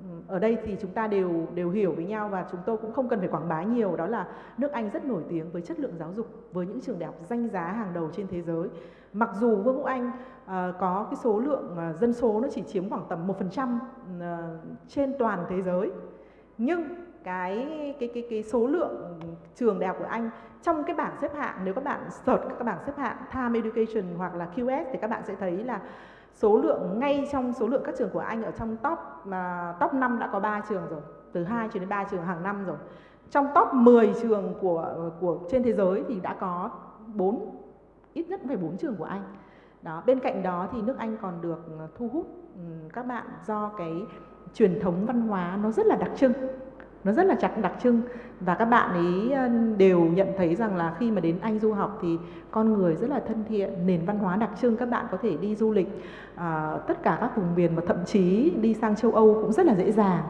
ừ, ở đây thì chúng ta đều đều hiểu với nhau và chúng tôi cũng không cần phải quảng bá nhiều. Đó là nước Anh rất nổi tiếng với chất lượng giáo dục, với những trường đại học danh giá hàng đầu trên thế giới. Mặc dù Vương quốc Anh Ờ, có cái số lượng ờ, dân số nó chỉ chiếm khoảng tầm 1% ờ, trên toàn thế giới nhưng cái cái cái cái số lượng trường đại học của Anh trong cái bảng xếp hạng nếu các bạn search các bảng xếp hạng Time Education hoặc là QS thì các bạn sẽ thấy là số lượng ngay trong số lượng các trường của Anh ở trong top mà top 5 đã có 3 trường rồi, từ 2 cho đến 3 trường hàng năm rồi. Trong top 10 trường của của trên thế giới thì đã có 4 ít nhất phải 4 trường của Anh. Đó, bên cạnh đó thì nước Anh còn được ờ, thu hút ừ, các bạn do cái truyền thống văn hóa nó rất là đặc trưng nó rất là chặt đặc trưng. Và các bạn ấy ờ, đều nhận thấy rằng là khi mà đến Anh du học thì con người rất là thân thiện nền văn hóa đặc trưng các bạn có thể đi du lịch à, tất cả các vùng miền và thậm chí đi sang châu Âu cũng rất là dễ dàng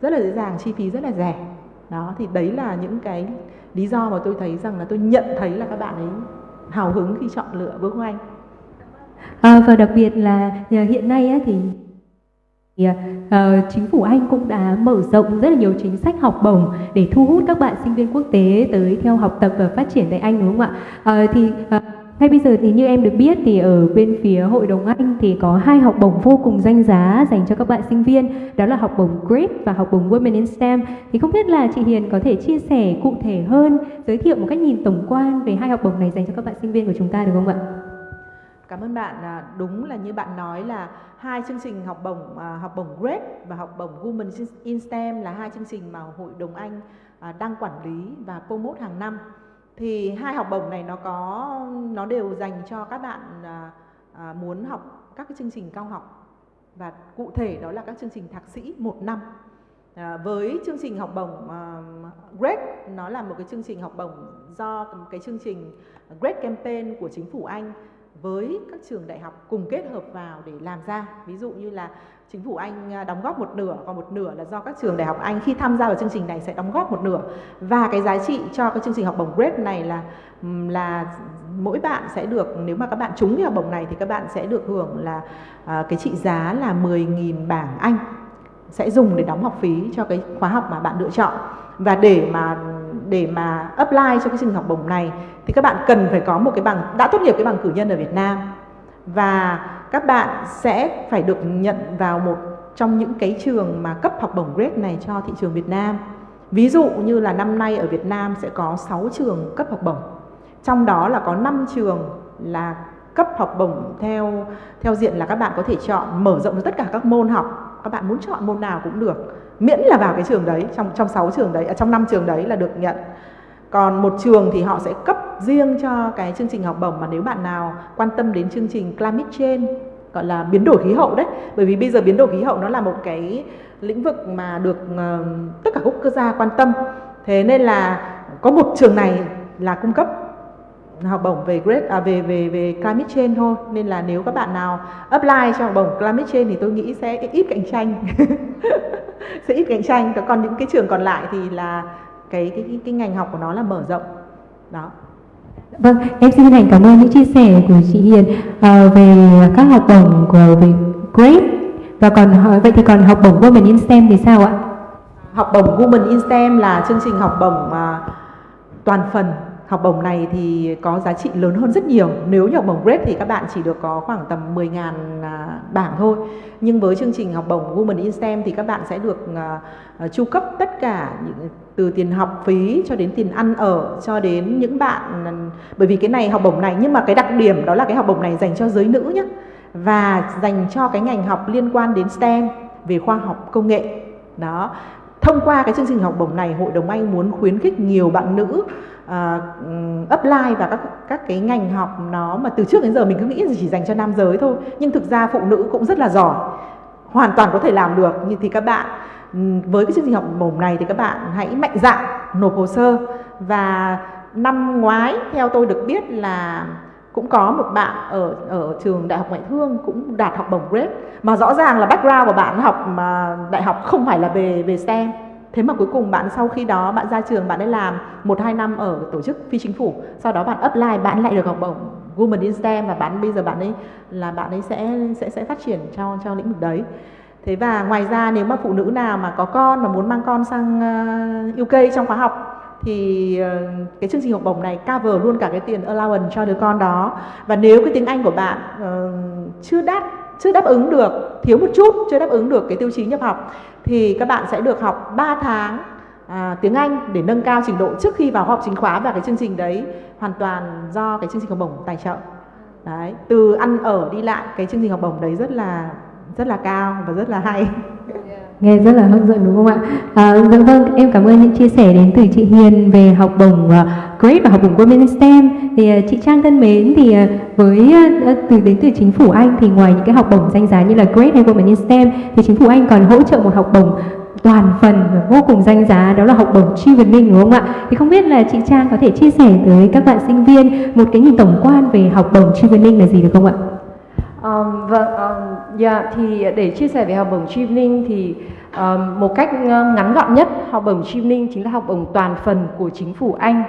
rất là dễ dàng chi phí rất là rẻ. Đó thì đấy là những cái lý do mà tôi thấy rằng là tôi nhận thấy là các bạn ấy hào hứng khi chọn lựa Vương Anh à, và đặc biệt là à, hiện nay á, thì thì, uh, chính phủ Anh cũng đã mở rộng rất là nhiều chính sách học bổng để thu hút các bạn sinh viên quốc tế tới theo học tập và phát triển tại Anh đúng không ạ? Uh, thì uh, ngay bây giờ thì như em được biết thì ở bên phía Hội đồng Anh thì có hai học bổng vô cùng danh giá dành cho các bạn sinh viên đó là học bổng GRIP và học bổng Women in STEM thì không biết là chị Hiền có thể chia sẻ cụ thể hơn giới thiệu một cách nhìn tổng quan về hai học bổng này dành cho các bạn sinh viên của chúng ta được không ạ? Cảm ơn bạn. À, đúng là như bạn nói là hai chương trình học bổng à, học bổng GRADE và học bổng Women in STEM là hai chương trình mà Hội đồng Anh à, đang quản lý và promote hàng năm. Thì hai học bổng này nó có nó đều dành cho các bạn à, à, muốn học các cái chương trình cao học và cụ thể đó là các chương trình thạc sĩ một năm. À, với chương trình học bổng à, uh, GRADE nó là một cái chương trình học bổng do cái chương trình GRADE campaign của chính phủ Anh với các trường đại học cùng kết hợp vào để làm ra. Ví dụ như là chính phủ Anh à, đóng góp một nửa còn một nửa là do các trường đại học Anh khi tham gia vào chương trình này sẽ đóng góp một nửa. Và cái giá trị cho cái chương trình học bổng GRADE này là là mỗi bạn sẽ được nếu mà các bạn trúng cái học bổng này thì các bạn sẽ được hưởng là à, cái trị giá là 10.000 bảng Anh sẽ dùng để đóng học phí cho cái khóa học mà bạn lựa chọn. Và để mà để mà apply cho cái chương trình học bổng này, thì các bạn cần phải có một cái bằng, đã tốt nghiệp cái bằng cử nhân ở Việt Nam và các bạn sẽ phải được nhận vào một trong những cái trường mà cấp học bổng grade này cho thị trường Việt Nam. Ví dụ như là năm nay ở Việt Nam sẽ có 6 trường cấp học bổng. Trong đó là có 5 trường là cấp học bổng theo theo diện là các bạn có thể chọn mở rộng tất cả các môn học. Các bạn muốn chọn môn nào cũng được miễn là vào cái trường đấy trong trong 6 trường đấy ở trong năm trường đấy là được nhận. Còn một trường thì họ sẽ cấp riêng cho cái chương trình học bổng mà nếu bạn nào quan tâm đến chương trình climate change gọi là biến đổi khí hậu đấy. Bởi vì bây giờ biến đổi khí hậu nó là một cái lĩnh vực mà được uh, tất cả các quốc gia quan tâm. Thế nên là có một trường này là cung cấp học bổng về grade à, về về về climate change thôi. Nên là nếu các bạn nào apply cho học bổng climate change thì tôi nghĩ sẽ ít cạnh tranh. Sẽ ít cạnh tranh. Còn những cái trường còn lại thì là cái cái cái, cái ngành học của nó là mở rộng. Đó. Vâng, em xin thành cảm ơn những chia sẻ của chị Hiền uh, về các học bổng của về Great và còn vậy thì còn học bổng Women in STEM thì sao ạ? Học bổng Women in STEM là chương trình học bổng mà toàn phần học bổng này thì có giá trị lớn hơn rất nhiều. Nếu như học bổng grade thì các bạn chỉ được có khoảng tầm 10.000 à, bảng thôi. Nhưng với chương trình học bổng Women in STEM thì các bạn sẽ được uh, chu cấp tất cả những từ tiền học phí cho đến tiền ăn ở cho đến những bạn bởi vì cái này học bổng này nhưng mà cái đặc điểm đó là cái học bổng này dành cho giới nữ nhé và dành cho cái ngành học liên quan đến STEM về khoa học công nghệ. Đó. Thông qua cái chương trình học bổng này hội đồng anh muốn khuyến khích nhiều bạn nữ uh, apply vào các các cái ngành học nó mà từ trước đến giờ mình cứ nghĩ là chỉ dành cho nam giới thôi. Nhưng thực ra phụ nữ cũng rất là giỏi hoàn toàn có thể làm được. Nhưng thì các bạn với cái chương trình học bổng này thì các bạn hãy mạnh dạn nộp hồ sơ. Và năm ngoái theo tôi được biết là cũng có một bạn ở ở trường đại học ngoại thương cũng đạt học bổng grade. Mà rõ ràng là background của bạn học mà đại học không phải là về về STEM thế mà cuối cùng bạn sau khi đó bạn ra trường bạn ấy làm một hai năm ở tổ chức phi chính phủ. Sau đó bạn apply bạn lại được học bổng Women in STEM và bạn bây giờ bạn ấy là bạn ấy sẽ sẽ sẽ phát triển cho cho lĩnh vực đấy. Thế và ngoài ra nếu mà phụ nữ nào mà có con mà muốn mang con sang ờ, uh, UK trong khóa học thì uh, cái chương trình học bổng này cover luôn cả cái tiền allowance cho đứa con đó. Và nếu cái tiếng Anh của bạn uh, chưa đắt chưa đáp ứng được thiếu một chút chưa đáp ứng được cái tiêu chí nhập học thì các bạn sẽ được học 3 tháng à, tiếng Anh để nâng cao trình độ trước khi vào học chính khóa và cái chương trình đấy hoàn toàn do cái chương trình học bổng tài trợ. Đấy từ ăn ở đi lại cái chương trình học bổng đấy rất là rất là cao và rất là hay. Nghe rất là hấp dẫn đúng không ạ? À, dạ vâng em cảm ơn những chia sẻ đến từ chị Hiền về học bổng uh, Great và học bổng Women in STEM thì uh, chị Trang thân mến thì uh, với uh, từ đến từ chính phủ Anh thì ngoài những cái học bổng danh giá như là Great hay Women in STEM thì chính phủ Anh còn hỗ trợ một học bổng toàn phần và vô cùng danh giá đó là học bổng Chevening đúng không ạ? Thì không biết là chị Trang có thể chia sẻ tới các bạn sinh viên một cái nhìn tổng quan về học bổng Chevening là gì được không ạ? Um, vâng, um, yeah, dạ, thì để chia sẻ về học bổng Chevening thì um, một cách ngắn gọn nhất học bổng Chevening chính là học bổng toàn phần của chính phủ Anh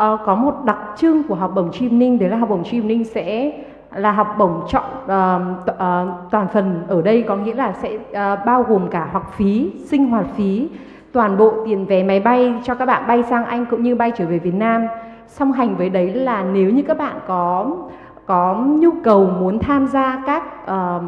à, có một đặc trưng của học bổng Chevening đấy là học bổng Chevening sẽ là học bổng chọn uh, uh, toàn phần ở đây có nghĩa là sẽ uh, bao gồm cả học phí, sinh hoạt phí, toàn bộ tiền vé máy bay cho các bạn bay sang Anh cũng như bay trở về Việt Nam. Song hành với đấy là nếu như các bạn có có nhu cầu muốn tham gia các uh,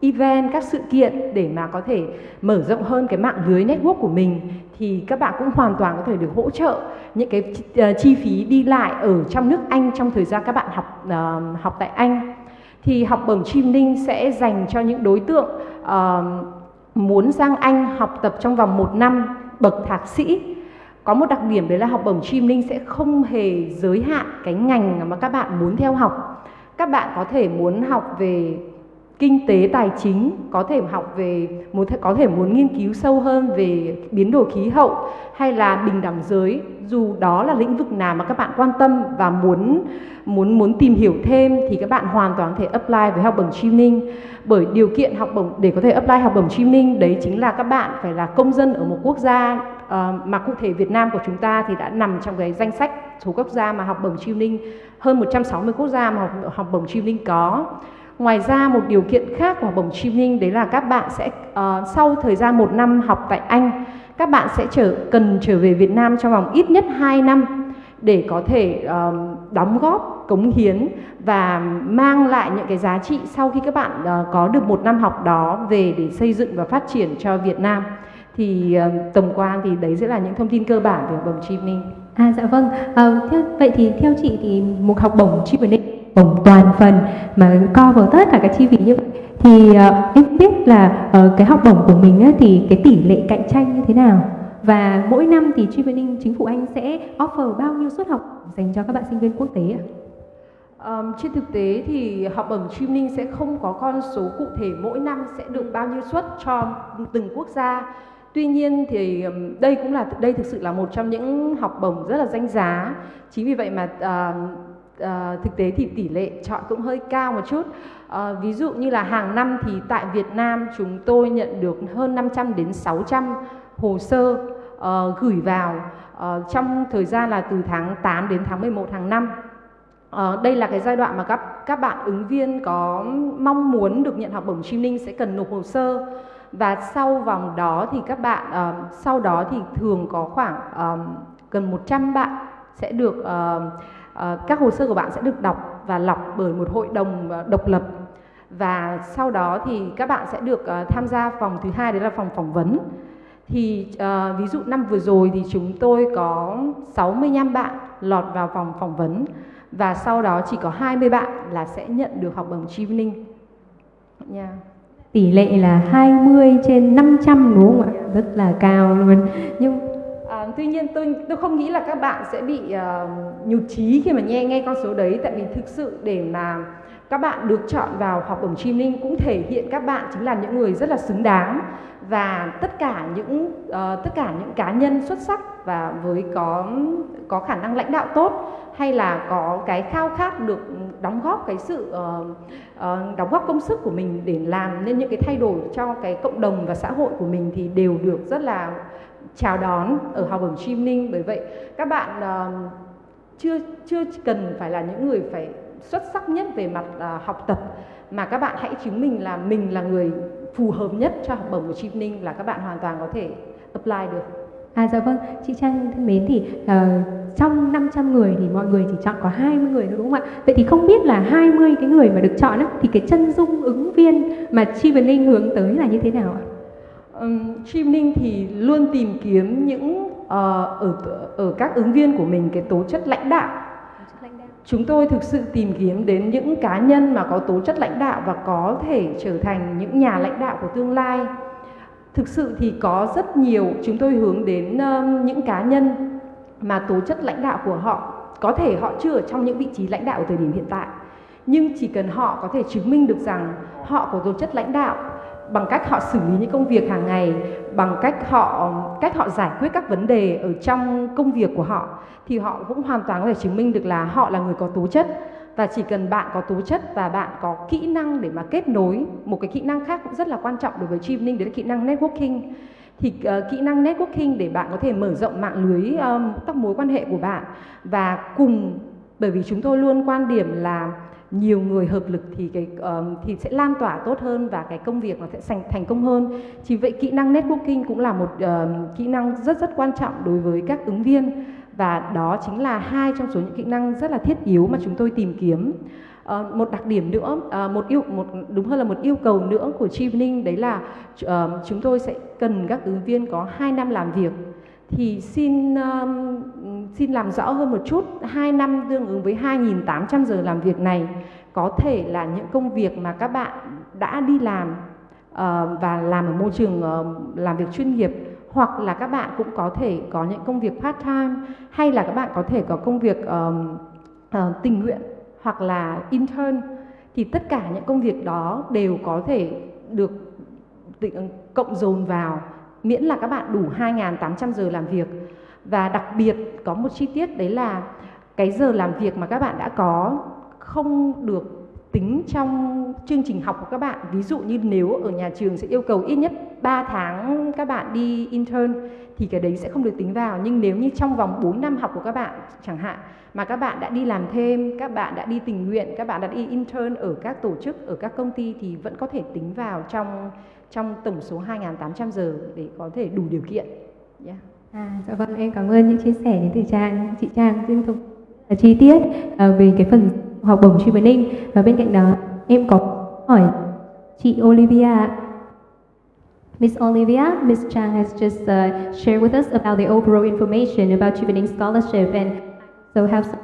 event, các sự kiện để mà có thể mở rộng hơn cái mạng lưới network của mình thì các bạn cũng hoàn toàn có thể được hỗ trợ những cái ờ, chi phí đi lại ở trong nước Anh trong thời gian các bạn học uh, học tại Anh. Thì học bổng Chim Ninh sẽ dành cho những đối tượng uh, muốn sang Anh học tập trong vòng một năm bậc thạc sĩ có một đặc điểm đấy là học bổng Chim Ninh sẽ không hề giới hạn cái ngành mà các bạn muốn theo học các bạn có thể muốn học về kinh tế tài chính có thể học về muốn có thể muốn nghiên cứu sâu hơn về biến đổi khí hậu hay là bình đẳng giới. Dù đó là lĩnh vực nào mà các bạn quan tâm và muốn muốn muốn tìm hiểu thêm thì các bạn hoàn toàn có thể apply với học bổng training bởi điều kiện học bổng để có thể apply học bổng training đấy chính là các bạn phải là công dân ở một quốc gia uh, mà cụ thể Việt Nam của chúng ta thì đã nằm trong cái danh sách số quốc gia mà học bổng training hơn 160 quốc gia mà học, học bổng training có. Ngoài ra một điều kiện khác của học bổng training đấy là các bạn sẽ uh, sau thời gian một năm học tại Anh, các bạn sẽ trở cần trở về Việt Nam trong vòng ít nhất 2 năm để có thể uh, đóng góp, cống hiến và mang lại những cái giá trị sau khi các bạn uh, có được một năm học đó về để xây dựng và phát triển cho Việt Nam. Thì uh, tổng quan thì đấy sẽ là những thông tin cơ bản về học bổng training. À dạ vâng. À, theo, vậy thì theo chị thì một học bổng training bổng toàn phần mà co vào tất cả các chi phí như vậy thì uh, em biết là uh, cái học bổng của mình á, thì cái tỷ lệ cạnh tranh như thế nào và mỗi năm thì Training chính phủ Anh sẽ offer bao nhiêu suất học dành cho các bạn sinh viên quốc tế ạ? Um, trên thực tế thì học bổng Training sẽ không có con số cụ thể mỗi năm sẽ được bao nhiêu suất cho từng quốc gia. Tuy nhiên thì đây cũng là đây thực sự là một trong những học bổng rất là danh giá. Chính vì vậy mà uh, à, thực tế thì tỷ lệ chọn cũng hơi cao một chút. À, ví dụ như là hàng năm thì tại Việt Nam chúng tôi nhận được hơn 500 đến 600 hồ sơ uh, gửi vào uh, trong thời gian là từ tháng 8 đến tháng 11 hàng năm. Uh, đây là cái giai đoạn mà các các bạn ứng viên có mong muốn được nhận học bổng training sẽ cần nộp hồ sơ. Và sau vòng đó thì các bạn uh, sau đó thì thường có khoảng uh, gần 100 bạn sẽ được uh, Ờ, các hồ sơ của bạn sẽ được đọc và lọc bởi một hội đồng ờ, độc lập và sau đó thì các bạn sẽ được ờ, tham gia phòng thứ hai đấy là phòng phỏng vấn thì uh, ví dụ năm vừa rồi thì chúng tôi có 65 bạn lọt vào phòng phỏng vấn và sau đó chỉ có 20 bạn là sẽ nhận được học bổng Chevening. Yeah. Tỷ lệ là 20 trên 500 đúng không ạ? Rất là cao luôn. Nhưng tuy nhiên tôi tôi không nghĩ là các bạn sẽ bị uh, nhụt chí khi mà nghe nghe con số đấy. Tại vì thực sự để mà các bạn được chọn vào học bổng chim linh cũng thể hiện các bạn chính là những người rất là xứng đáng và tất cả những uh, tất cả những cá nhân xuất sắc và với có có khả năng lãnh đạo tốt hay là có cái khao khát được đóng góp cái sự uh, uh, đóng góp công sức của mình để làm nên những cái thay đổi cho cái cộng đồng và xã hội của mình thì đều được rất là chào đón ở học bổng streaming bởi vậy các bạn uh, chưa chưa cần phải là những người phải xuất sắc nhất về mặt uh, học tập mà các bạn hãy chứng minh là mình là người phù hợp nhất cho học bổng của streaming là các bạn hoàn toàn có thể apply được. À dạ vâng, chị Trang thân mến thì uh, trong 500 người thì mọi người chỉ chọn có 20 người thôi đúng không ạ? Vậy thì không biết là 20 cái người mà được chọn á, thì cái chân dung ứng viên mà Chi hướng tới là như thế nào ạ? Um, streaming thì luôn tìm kiếm những uh, ở ở các ứng viên của mình cái tố chất lãnh đạo. Chúng tôi thực sự tìm kiếm đến những cá nhân mà có tố chất lãnh đạo và có thể trở thành những nhà lãnh đạo của tương lai. Thực sự thì có rất nhiều chúng tôi hướng đến um, những cá nhân mà tố chất lãnh đạo của họ có thể họ chưa ở trong những vị trí lãnh đạo ở thời điểm hiện tại nhưng chỉ cần họ có thể chứng minh được rằng họ có tố chất lãnh đạo bằng cách họ xử lý những công việc hàng ngày bằng cách họ cách họ giải quyết các vấn đề ở trong công việc của họ thì họ cũng hoàn toàn có thể chứng minh được là họ là người có tố chất. Và chỉ cần bạn có tố chất và bạn có kỹ năng để mà kết nối một cái kỹ năng khác cũng rất là quan trọng đối với streaming đấy là kỹ năng networking. Thì uh, kỹ năng networking để bạn có thể mở rộng mạng lưới um, các mối quan hệ của bạn. Và cùng bởi vì chúng tôi luôn quan điểm là nhiều người hợp lực thì cái um, thì sẽ lan tỏa tốt hơn và cái công việc nó sẽ thành thành công hơn. Chỉ vậy kỹ năng networking cũng là một um, kỹ năng rất rất quan trọng đối với các ứng viên và đó chính là hai trong số những kỹ năng rất là thiết yếu mà chúng tôi tìm kiếm. Uh, một đặc điểm nữa, uh, một yêu một đúng hơn là một yêu cầu nữa của training đấy là uh, chúng tôi sẽ cần các ứng viên có 2 năm làm việc thì xin um, xin làm rõ hơn một chút. 2 năm tương ứng với 2.800 giờ làm việc này có thể là những công việc mà các bạn đã đi làm uh, và làm ở môi trường uh, làm việc chuyên nghiệp hoặc là các bạn cũng có thể có những công việc part time hay là các bạn có thể có công việc um, uh, tình nguyện hoặc là intern thì tất cả những công việc đó đều có thể được cộng dồn vào miễn là các bạn đủ 2.800 giờ làm việc. Và đặc biệt có một chi tiết đấy là cái giờ làm việc mà các bạn đã có không được tính trong chương trình học của các bạn. Ví dụ như nếu ở nhà trường sẽ yêu cầu ít nhất 3 tháng các bạn đi intern thì cái đấy sẽ không được tính vào. Nhưng nếu như trong vòng 4 năm học của các bạn chẳng hạn mà các bạn đã đi làm thêm, các bạn đã đi tình nguyện, các bạn đã đi intern ở các tổ chức, ở các công ty thì vẫn có thể tính vào trong trong tổng số 2.800 giờ để có thể đủ điều kiện. Yeah. À, dạ vâng, em cảm ơn những chia sẻ đến từ Trang, chị Trang riêng thông chi tiết uh, về cái phần học bổng truy vấn ninh và bên cạnh đó em có hỏi chị Olivia Miss Olivia, Miss Chang has just uh, shared with us about the overall information about Chivening Scholarship and so have some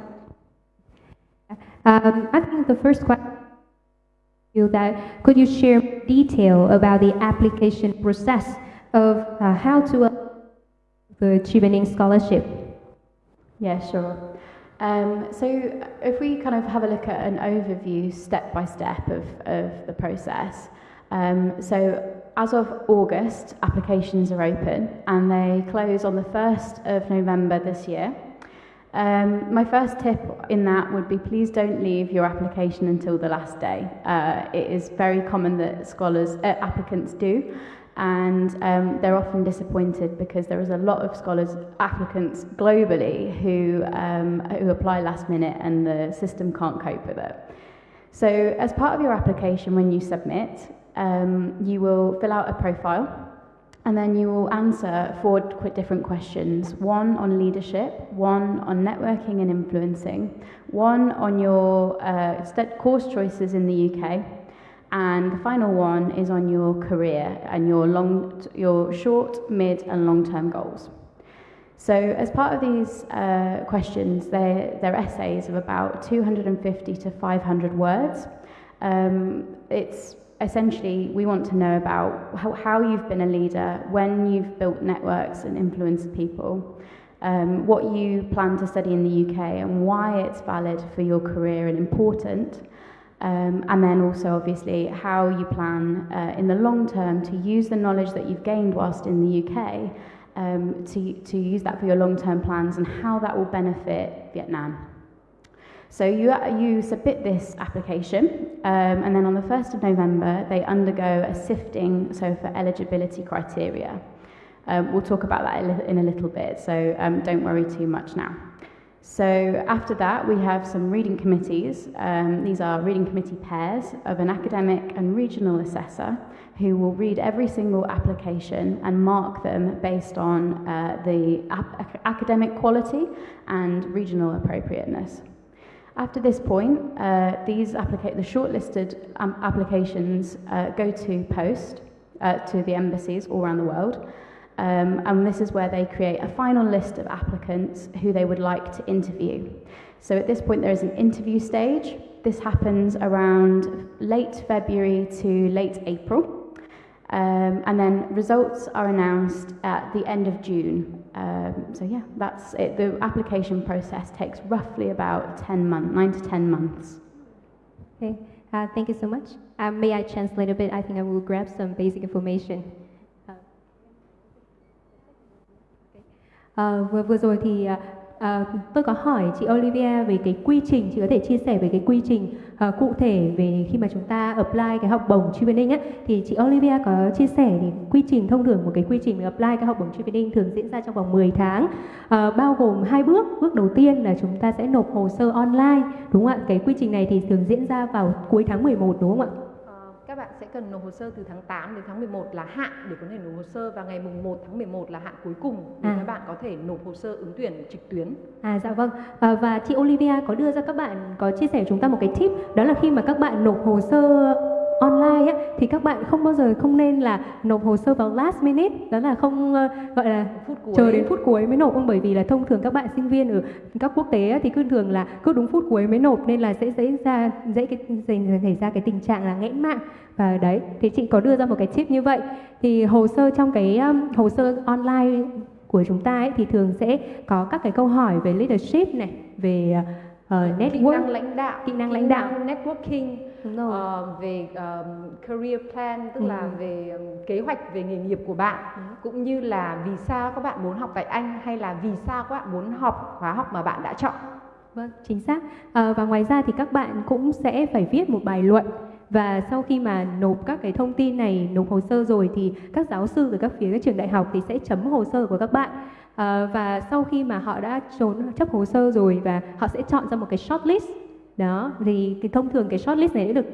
um, I think the first question you that could you share detail about the application process of uh, how to uh, the Chevening Scholarship? Yeah, sure. Um, so if we kind of have a look at an overview step by step of, of the process, um, so as of August, applications are open and they close on the 1st of November this year. Um, my first tip in that would be please don't leave your application until the last day. Uh, it is very common that scholars, uh, applicants do, and um, they're often disappointed because there is a lot of scholars, applicants globally who, um, who apply last minute and the system can't cope with it. So as part of your application when you submit, um, you will fill out a profile and then you will answer four different questions one on leadership, one on networking and influencing, one on your uh, course choices in the UK, and the final one is on your career and your, long, your short, mid, and long term goals. So, as part of these uh, questions, they're, they're essays of about 250 to 500 words. Um, it's essentially, we want to know about how, how you've been a leader, when you've built networks and influenced people, um, what you plan to study in the UK, and why it's valid for your career and important. Um, and then also, obviously, how you plan uh, in the long term to use the knowledge that you've gained whilst in the UK um, to, to use that for your long term plans and how that will benefit Vietnam. So you, you submit this application, um, and then on the 1st of November, they undergo a sifting, so for eligibility criteria. Um, we'll talk about that in a little bit, so um, don't worry too much now. So after that, we have some reading committees. Um, these are reading committee pairs of an academic and regional assessor who will read every single application and mark them based on uh, the academic quality and regional appropriateness. After this point, uh, these the shortlisted um, applications uh, go to post uh, to the embassies all around the world. Um, and this is where they create a final list of applicants who they would like to interview. So at this point, there is an interview stage. This happens around late February to late April. Um, and then results are announced at the end of June. Um, so yeah, that's it. The application process takes roughly about 10 months, 9 to 10 months. Okay, uh, thank you so much. Uh, may I translate a bit? I think I will grab some basic information. Uh, vừa, vừa rồi thì à, tôi có hỏi chị Olivia về cái quy trình, chị có thể chia sẻ về cái quy trình uh, cụ thể về khi mà chúng ta apply cái học bổng training á thì chị Olivia có chia sẻ thì quy trình thông thường một cái quy trình apply cái học bổng training thường diễn ra trong vòng 10 tháng. Uh, bao gồm hai bước. Bước đầu tiên là chúng ta sẽ nộp hồ sơ online đúng không ạ? Cái quy trình này thì thường diễn ra vào cuối tháng 11 đúng không ạ? Các bạn sẽ cần nộp hồ sơ từ tháng 8 đến tháng 11 là hạn để có thể nộp hồ sơ và ngày mùng 1 tháng 11 là hạn cuối cùng để À. các bạn có thể nộp hồ sơ ứng tuyển trực tuyến. À dạ vâng à, và chị Olivia có đưa ra các bạn có chia sẻ chúng ta một cái tip đó là khi mà các bạn nộp hồ sơ online á, thì các bạn không bao giờ không nên là nộp hồ sơ vào last minute đó là không ờ, gọi là Phút cuối. chờ đến phút cuối mới nộp. Không bởi vì là thông thường các bạn sinh viên ở các quốc tế á, thì cứ thường là cứ đúng phút cuối mới nộp nên là sẽ dễ ra dễ cái xảy xảy ra cái tình trạng là nghẽn mạng. Và đấy thì chị có đưa ra một cái tip như vậy. Thì hồ sơ trong cái um, hồ sơ online của chúng ta ấy, thì thường sẽ có các cái câu hỏi về leadership này về uh, Kỹ network năng lãnh đạo, kỹ năng lãnh đạo. networking, ờ, về um, career plan tức Ừ. là về um, kế hoạch về nghề nghiệp của bạn Ừ. cũng như là vì sao các bạn muốn học tại Anh hay là vì sao các bạn muốn học khóa học mà bạn đã chọn. Vâng, chính xác. À, và ngoài ra thì các bạn cũng sẽ phải viết một bài luận và sau khi mà nộp các cái thông tin này, nộp hồ sơ rồi thì các giáo sư từ các phía các trường đại học thì sẽ chấm hồ sơ của các bạn. À, và sau khi mà họ đã trốn chấp hồ sơ rồi và họ sẽ chọn ra một cái shortlist. Đó, thì cái thông thường cái shortlist này đã được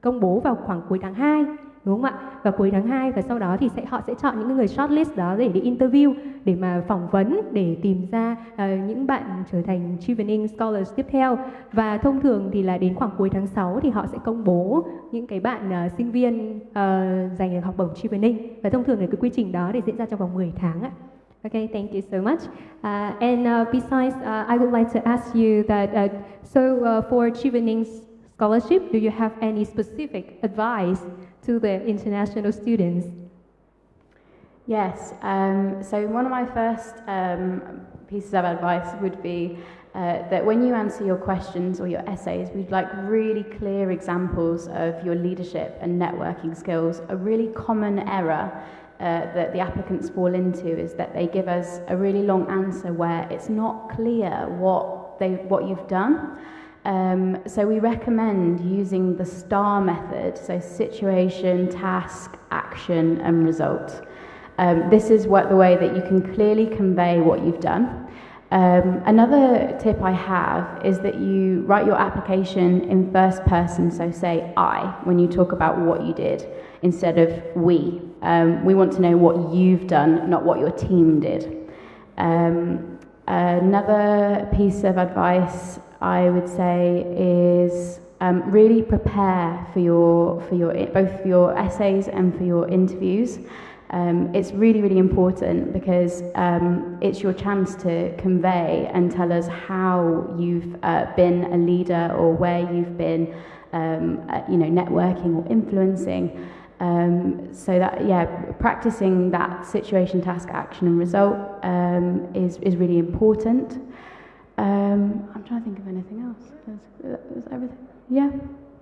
công bố vào khoảng cuối tháng 2 đúng không ạ? Và cuối tháng 2 và sau đó thì sẽ họ sẽ chọn những người shortlist đó để đi interview để mà phỏng vấn để tìm ra uh, những bạn trở thành Chevening Scholars tiếp theo và thông thường thì là đến khoảng cuối tháng 6 thì họ sẽ công bố những cái bạn uh, sinh viên uh, giành được học bổng Chevening và thông thường thì cái quy trình đó để diễn ra trong vòng 10 tháng ạ. Okay, thank you so much. Uh, and uh, besides, uh, I would like to ask you that uh, so uh, for Chevening scholarship, do you have any specific advice to the international students? Yes. Um, so one of my first um, pieces of advice would be uh, that when you answer your questions or your essays, we'd like really clear examples of your leadership and networking skills. A really common error uh, that the applicants fall into is that they give us a really long answer where it's not clear what they what you've done. Um, so we recommend using the STAR method, so situation, task, action, and result. Um, this is what the way that you can clearly convey what you've done. Um, another tip I have is that you write your application in first person, so say I when you talk about what you did instead of we. Um, we want to know what you've done, not what your team did. Um, another piece of advice I would say is um, really prepare for your for your both for your essays and for your interviews. Um, it's really really important because um, it's your chance to convey and tell us how you've uh, been a leader or where you've been, um, uh, you know, networking or influencing. Um, so that yeah, practicing that situation, task, action, and result um, is is really important. Um, I'm trying to think of anything else. Is, is everything? Yeah,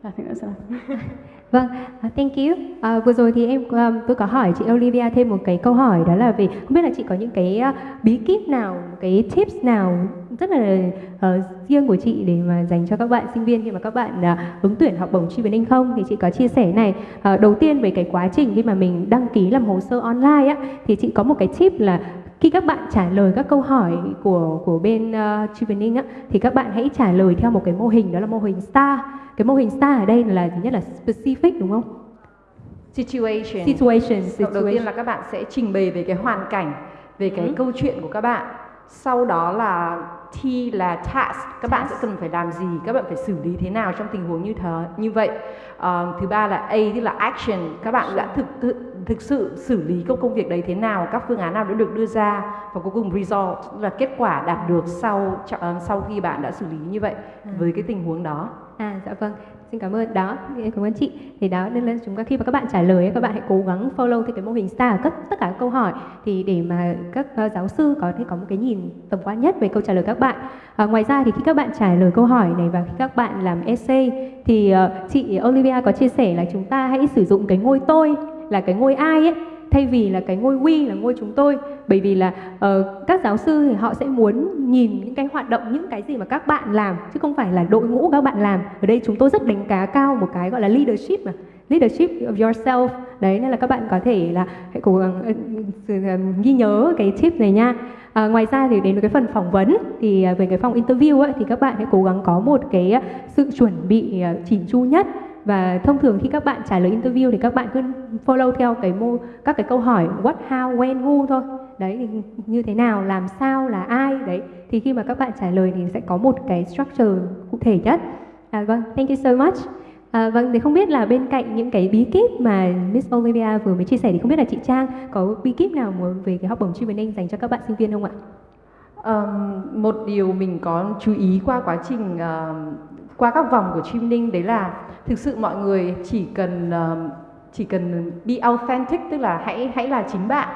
Dạ, I think that's enough. Vâng, uh, thank you. À, vừa rồi thì em um, tôi có hỏi chị Olivia thêm một cái câu hỏi đó là về không biết là chị có những cái uh, bí kíp nào, cái tips nào rất là uh, riêng của chị để mà dành cho các bạn sinh viên khi mà các bạn uh, ứng tuyển học bổng Chuyên không thì chị có chia sẻ này. Uh, đầu tiên về cái quá trình khi mà mình đăng ký làm hồ sơ online á thì chị có một cái tip là khi các bạn trả lời các câu hỏi của của bên uh, Chevening á thì các bạn hãy trả lời theo một cái mô hình đó là mô hình STAR. Cái mô hình STAR ở đây là thứ nhất là specific đúng không? Situation. Situation, Đầu tiên situation. là các bạn sẽ trình bày về cái hoàn cảnh, về cái Ừ. câu chuyện của các bạn sau đó là T là task các bạn sẽ cần phải làm gì các bạn phải xử lý thế nào trong tình huống như thế như vậy à, thứ ba là A tức là action các bạn đã thực thực, sự xử lý công công việc đấy thế nào các phương án nào đã được đưa ra và cuối cùng result là kết quả đạt được sau sau khi bạn đã xử lý như vậy à. với cái tình huống đó. À dạ vâng. Xin cảm ơn. Đó cảm ơn chị. Thì đó nên là chúng ta khi mà các bạn trả lời các bạn hãy cố gắng follow theo cái mô hình star tất tất cả các câu hỏi. Thì để mà các uh, giáo sư có thể có một cái nhìn tổng quan nhất về câu trả lời các bạn. À, ngoài ra thì khi các bạn trả lời câu hỏi này và khi các bạn làm essay thì uh, chị Olivia có chia sẻ là chúng ta hãy sử dụng cái ngôi tôi là cái ngôi ai ấy thay vì là cái ngôi we là ngôi chúng tôi. Bởi vì là uh, các giáo sư thì họ sẽ muốn nhìn những cái hoạt động những cái gì mà các bạn làm chứ không phải là đội ngũ các bạn làm. Ở đây chúng tôi rất đánh giá cao một cái gọi là leadership mà leadership of yourself. Đấy nên là các bạn có thể là hãy cố gắng uh, ghi nhớ cái tip này nha. À, ngoài ra thì đến với cái phần phỏng vấn thì à, về cái phòng interview ấy, thì các bạn hãy cố gắng có một cái sự chuẩn bị ờ, chỉn chu nhất và thông thường khi các bạn trả lời interview thì các bạn cứ follow theo cái mô các cái câu hỏi what how when who thôi. Đấy thì như thế nào làm sao là ai đấy. Thì khi mà các bạn trả lời thì sẽ có một cái structure cụ thể nhất. À, vâng thank you so much. À, vâng, thì không biết là bên cạnh những cái bí kíp mà Miss Olivia vừa mới chia sẻ thì không biết là chị Trang có bí kíp nào về cái học bổng training dành cho các bạn sinh viên không ạ? Um, một điều mình có chú ý qua quá trình uh, qua các vòng của training đấy là thực sự mọi người chỉ cần ờ, chỉ cần be authentic, tức là hãy hãy là chính bạn.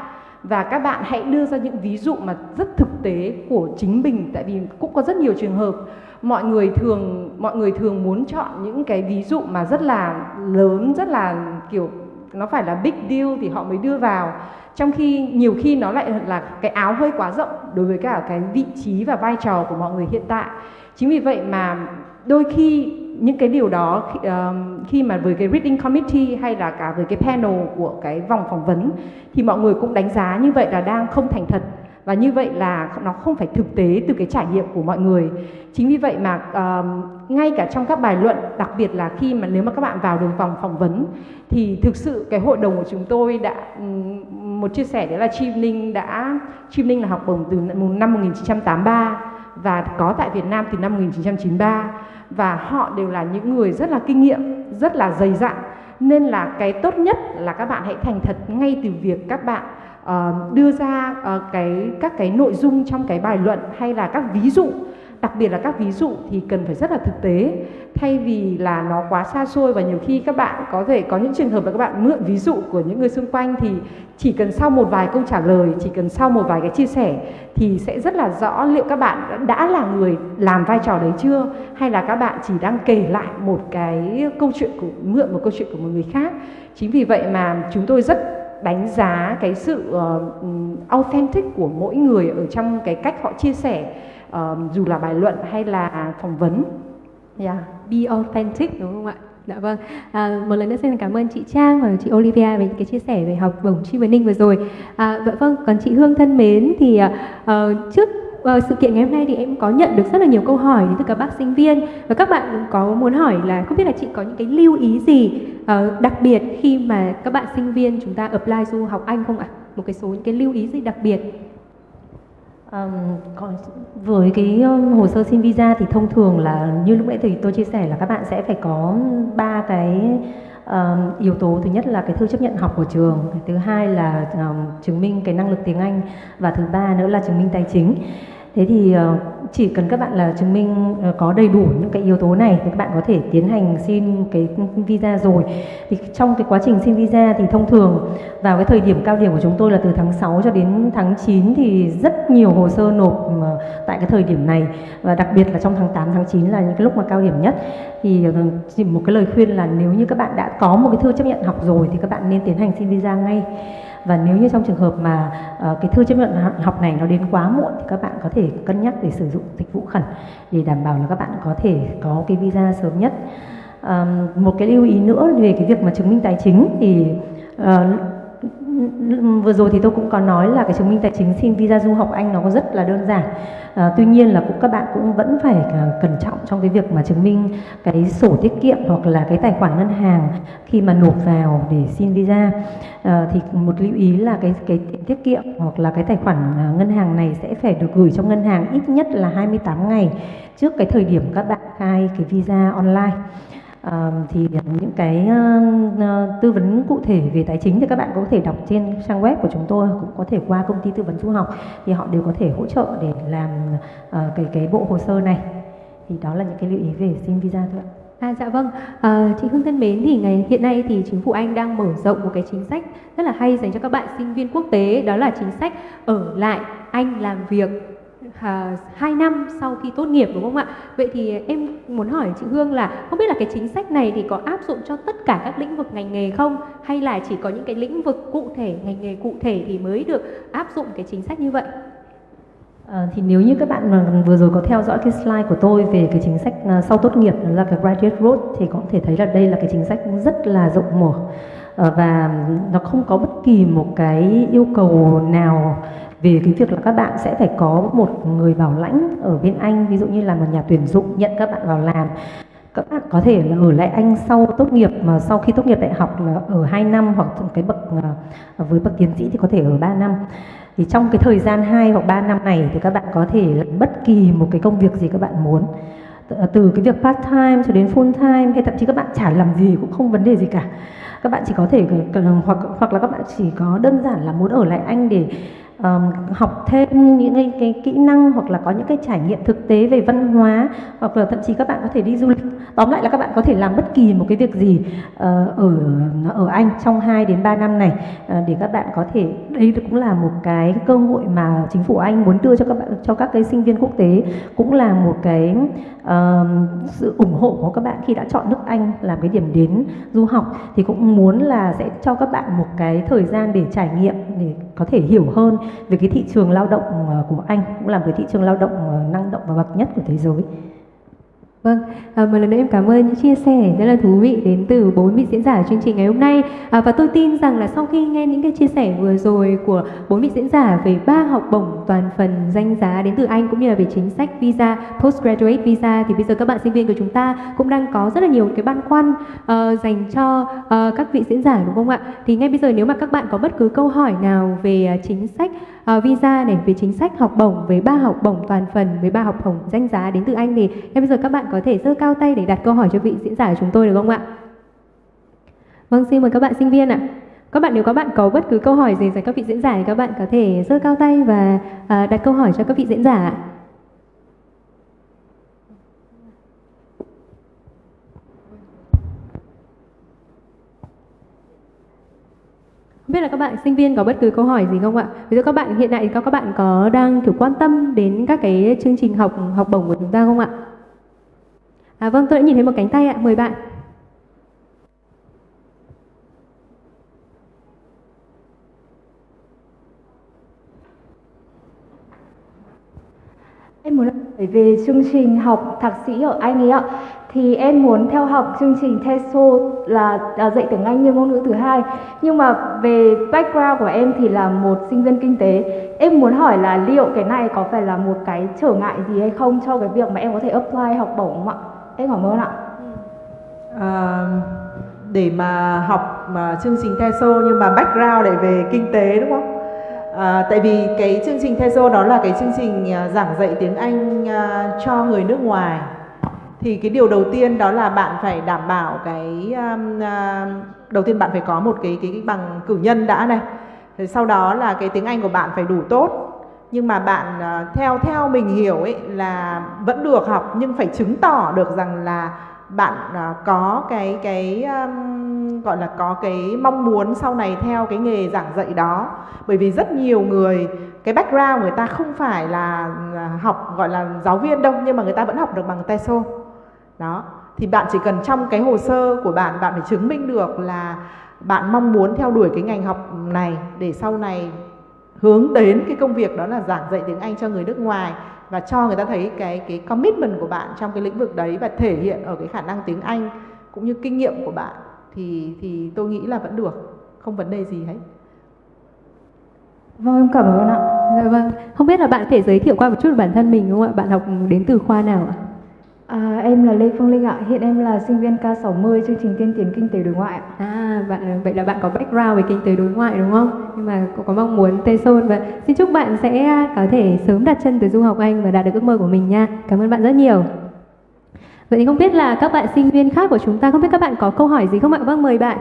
Và các bạn hãy đưa ra những ví dụ mà rất thực tế của chính mình, tại vì cũng có rất nhiều trường hợp mọi người thường, mọi người thường muốn chọn những cái ví dụ mà rất là lớn, rất là kiểu, nó phải là big deal thì họ mới đưa vào. Trong khi nhiều khi nó lại là cái áo hơi quá rộng đối với cả cái vị trí và vai trò của mọi người hiện tại. Chính vì vậy mà đôi khi những cái điều đó khi, uh, khi mà với cái reading committee hay là cả với cái panel của cái vòng phỏng vấn thì mọi người cũng đánh giá như vậy là đang không thành thật. Và như vậy là nó không phải thực tế từ cái trải nghiệm của mọi người. Chính vì vậy mà uh, ngay cả trong các bài luận đặc biệt là khi mà nếu mà các bạn vào được vòng phỏng vấn thì thực sự cái hội đồng của chúng tôi đã một chia sẻ đấy là Chim Ninh đã Chim Ninh là học bổng từ năm 1983 và có tại Việt Nam từ năm 1993 và họ đều là những người rất là kinh nghiệm, rất là dày dặn. Nên là cái tốt nhất là các bạn hãy thành thật ngay từ việc các bạn uh, đưa ra uh, cái các cái nội dung trong cái bài luận hay là các ví dụ đặc biệt là các ví dụ thì cần phải rất là thực tế. Thay vì là nó quá xa xôi và nhiều khi các bạn có thể có những trường hợp là các bạn mượn ví dụ của những người xung quanh thì chỉ cần sau một vài câu trả lời chỉ cần sau một vài cái chia sẻ thì sẽ rất là rõ liệu các bạn đã là người làm vai trò đấy chưa hay là các bạn chỉ đang kể lại một cái câu chuyện của mượn một câu chuyện của một người khác. Chính vì vậy mà chúng tôi rất đánh giá cái sự uh, authentic của mỗi người ở trong cái cách họ chia sẻ uh, dù là bài luận hay là phỏng vấn. Yeah, be authentic đúng không ạ? Dạ vâng. À, một lần nữa xin cảm ơn chị Trang và chị Olivia về những cái chia sẻ về học bổng Chi Ninh vừa rồi. À, dạ vâng. Còn chị Hương thân mến thì uh, trước uh, sự kiện ngày hôm nay thì em có nhận được rất là nhiều câu hỏi đến từ các bác sinh viên và các bạn có muốn hỏi là không biết là chị có những cái lưu ý gì uh, đặc biệt khi mà các bạn sinh viên chúng ta apply du học Anh không ạ? Một cái số những cái lưu ý gì đặc biệt Um, còn với cái um, hồ sơ xin visa thì thông thường là như lúc nãy thì tôi chia sẻ là các bạn sẽ phải có ba cái um, yếu tố. Thứ nhất là cái thư chấp nhận học của trường thứ hai là um, chứng minh cái năng lực tiếng Anh và thứ ba nữa là chứng minh tài chính thế thì ờ, chỉ cần các bạn là chứng minh ờ, có đầy đủ những cái yếu tố này thì các bạn có thể tiến hành xin cái visa rồi. Thì trong cái quá trình xin visa thì thông thường vào cái thời điểm cao điểm của chúng tôi là từ tháng 6 cho đến tháng 9 thì rất nhiều hồ sơ nộp ờ, tại cái thời điểm này. Và đặc biệt là trong tháng 8 tháng 9 là những cái lúc mà cao điểm nhất. Thì chỉ một cái lời khuyên là nếu như các bạn đã có một cái thư chấp nhận học rồi thì các bạn nên tiến hành xin visa ngay và nếu như trong trường hợp mà uh, cái thư chấp nhận học này nó đến quá muộn thì các bạn có thể cân nhắc để sử dụng dịch vụ khẩn để đảm bảo là các bạn có thể có cái visa sớm nhất. Um, một cái lưu ý nữa về cái việc mà chứng minh tài chính thì uh, vừa rồi thì tôi cũng có nói là cái chứng minh tài chính xin visa du học Anh nó có rất là đơn giản. À, tuy nhiên là cũng các bạn cũng vẫn phải ờ, cẩn trọng trong cái việc mà chứng minh cái sổ tiết kiệm hoặc là cái tài khoản ngân hàng khi mà nộp vào để xin visa. À, thì một lưu ý là cái cái tiết kiệm hoặc là cái tài khoản ngân hàng này sẽ phải được gửi trong ngân hàng ít nhất là 28 ngày trước cái thời điểm các bạn khai cái visa online. À, thì những cái uh, tư vấn cụ thể về tài chính thì các bạn có thể đọc trên trang web của chúng tôi cũng có thể qua công ty tư vấn du học thì họ đều có thể hỗ trợ để làm uh, cái cái bộ hồ sơ này. Thì đó là những cái lưu ý về xin visa thôi ạ. À, dạ vâng, à, chị Hương thân mến thì ngày hiện nay thì chính phủ Anh đang mở rộng một cái chính sách rất là hay dành cho các bạn sinh viên quốc tế đó là chính sách ở lại Anh làm việc à, 2 năm sau khi tốt nghiệp đúng không ạ? Vậy thì em muốn hỏi chị Hương là không biết là cái chính sách này thì có áp dụng cho tất cả các lĩnh vực ngành nghề không? Hay là chỉ có những cái lĩnh vực cụ thể, ngành nghề cụ thể thì mới được áp dụng cái chính sách như vậy? À, thì nếu như các bạn mà vừa rồi có theo dõi cái slide của tôi về cái chính sách à, sau tốt nghiệp là cái graduate road thì có thể thấy là đây là cái chính sách rất là rộng mở Ờ, và nó không có bất kỳ một cái yêu cầu nào về cái việc là các bạn sẽ phải có một người bảo lãnh ở bên Anh, ví dụ như là một nhà tuyển dụng nhận các bạn vào làm. Các bạn có thể là ở lại Anh sau tốt nghiệp, mà sau khi tốt nghiệp đại học là ở 2 năm, hoặc cái bậc ờ, với bậc tiến sĩ thì có thể ở 3 năm. Thì trong cái thời gian 2 hoặc 3 năm này thì các bạn có thể làm bất kỳ một cái công việc gì các bạn muốn. Ờ, từ cái việc part time cho đến full time, hay thậm chí các bạn chả làm gì cũng không vấn đề gì cả các bạn chỉ có thể, hoặc hoặc là các bạn chỉ có đơn giản là muốn ở lại Anh để um, học thêm những cái, cái kỹ năng hoặc là có những cái trải nghiệm thực tế về văn hóa hoặc là thậm chí các bạn có thể đi du lịch. Tóm lại là các bạn có thể làm bất kỳ một cái việc gì uh, ở ở Anh trong 2 đến 3 năm này. Uh, để các bạn có thể đây cũng là một cái cơ hội mà chính phủ Anh muốn đưa cho các bạn cho các cái sinh viên quốc tế cũng là một cái uh, sự ủng hộ của các bạn khi đã chọn nước Anh làm cái điểm đến du học. Thì cũng muốn là sẽ cho các bạn một cái thời gian để trải nghiệm để có thể hiểu hơn về cái thị trường lao động ờ, của Anh cũng là một cái thị trường lao động ờ, năng động và bậc nhất của thế giới. Vâng, à, một lần nữa em cảm ơn những chia sẻ rất là thú vị đến từ bốn vị diễn giả chương trình ngày hôm nay à, và tôi tin rằng là sau khi nghe những cái chia sẻ vừa rồi của bốn vị diễn giả về ba học bổng toàn phần danh giá đến từ Anh cũng như là về chính sách visa postgraduate visa thì bây giờ các bạn sinh viên của chúng ta cũng đang có rất là nhiều cái băn khoăn uh, dành cho uh, các vị diễn giả đúng không ạ? Thì ngay bây giờ nếu mà các bạn có bất cứ câu hỏi nào về uh, chính sách Ờ, visa này về chính sách học bổng với ba học bổng toàn phần với ba học bổng danh giá đến từ Anh thì ngay bây giờ các bạn có thể giơ cao tay để đặt câu hỏi cho vị diễn giả của chúng tôi được không ạ? Vâng, xin mời các bạn sinh viên ạ. Các bạn nếu các bạn có bất cứ câu hỏi gì dành các vị diễn giả thì các bạn có thể giơ cao tay và ờ, đặt câu hỏi cho các vị diễn giả ạ. Không biết là các bạn sinh viên có bất cứ câu hỏi gì không ạ? Ví dụ các bạn hiện tại các bạn có đang kiểu quan tâm đến các cái chương trình học học bổng của chúng ta không ạ? À, vâng, tôi đã nhìn thấy một cánh tay ạ, mời bạn. Em muốn hỏi về chương trình học thạc sĩ ở Anh ấy ạ. Thì em muốn theo học chương trình TESOL là, là dạy tiếng Anh như ngôn ngữ thứ hai. Nhưng mà về background của em thì là một sinh viên kinh tế. Em muốn hỏi là liệu cái này có phải là một cái trở ngại gì hay không cho cái việc mà em có thể apply học bổng không ạ? Em cảm ơn ạ. À, để mà học mà chương trình TESOL nhưng mà background để về kinh tế đúng không? À, tại vì cái chương trình TESOL đó là cái chương trình à, giảng dạy tiếng Anh à, cho người nước ngoài thì cái điều đầu tiên đó là bạn phải đảm bảo cái um, uh, đầu tiên bạn phải có một cái cái, cái bằng cử nhân đã này. Rồi sau đó là cái tiếng Anh của bạn phải đủ tốt. Nhưng mà bạn uh, theo theo mình hiểu ấy là vẫn được học nhưng phải chứng tỏ được rằng là bạn uh, có cái cái um, gọi là có cái mong muốn sau này theo cái nghề giảng dạy đó. Bởi vì rất nhiều người cái background người ta không phải là học gọi là giáo viên đâu nhưng mà người ta vẫn học được bằng TESOL đó thì bạn chỉ cần trong cái hồ sơ của bạn bạn phải chứng minh được là bạn mong muốn theo đuổi cái ngành học này để sau này hướng đến cái công việc đó là giảng dạy tiếng Anh cho người nước ngoài và cho người ta thấy cái cái commitment của bạn trong cái lĩnh vực đấy và thể hiện ở cái khả năng tiếng Anh cũng như kinh nghiệm của bạn thì thì tôi nghĩ là vẫn được không vấn đề gì hết Vâng em cảm ơn ạ. Dạ vâng. Không biết là bạn có thể giới thiệu qua một chút về bản thân mình đúng không ạ? Bạn học đến từ khoa nào ạ? À, em là Lê Phương Linh ạ. Hiện em là sinh viên K60 chương trình tiên tiến kinh tế đối ngoại ạ. À, bạn vậy là bạn có background về kinh tế đối ngoại đúng không? Nhưng mà cũng có mong muốn Tây Sơn và xin chúc bạn sẽ à, có thể sớm đặt chân tới du học Anh và đạt được ước mơ của mình nha. Cảm ơn bạn rất nhiều. Vậy thì không biết là các bạn sinh viên khác của chúng ta không biết các bạn có câu hỏi gì không ạ? Vâng mời bạn.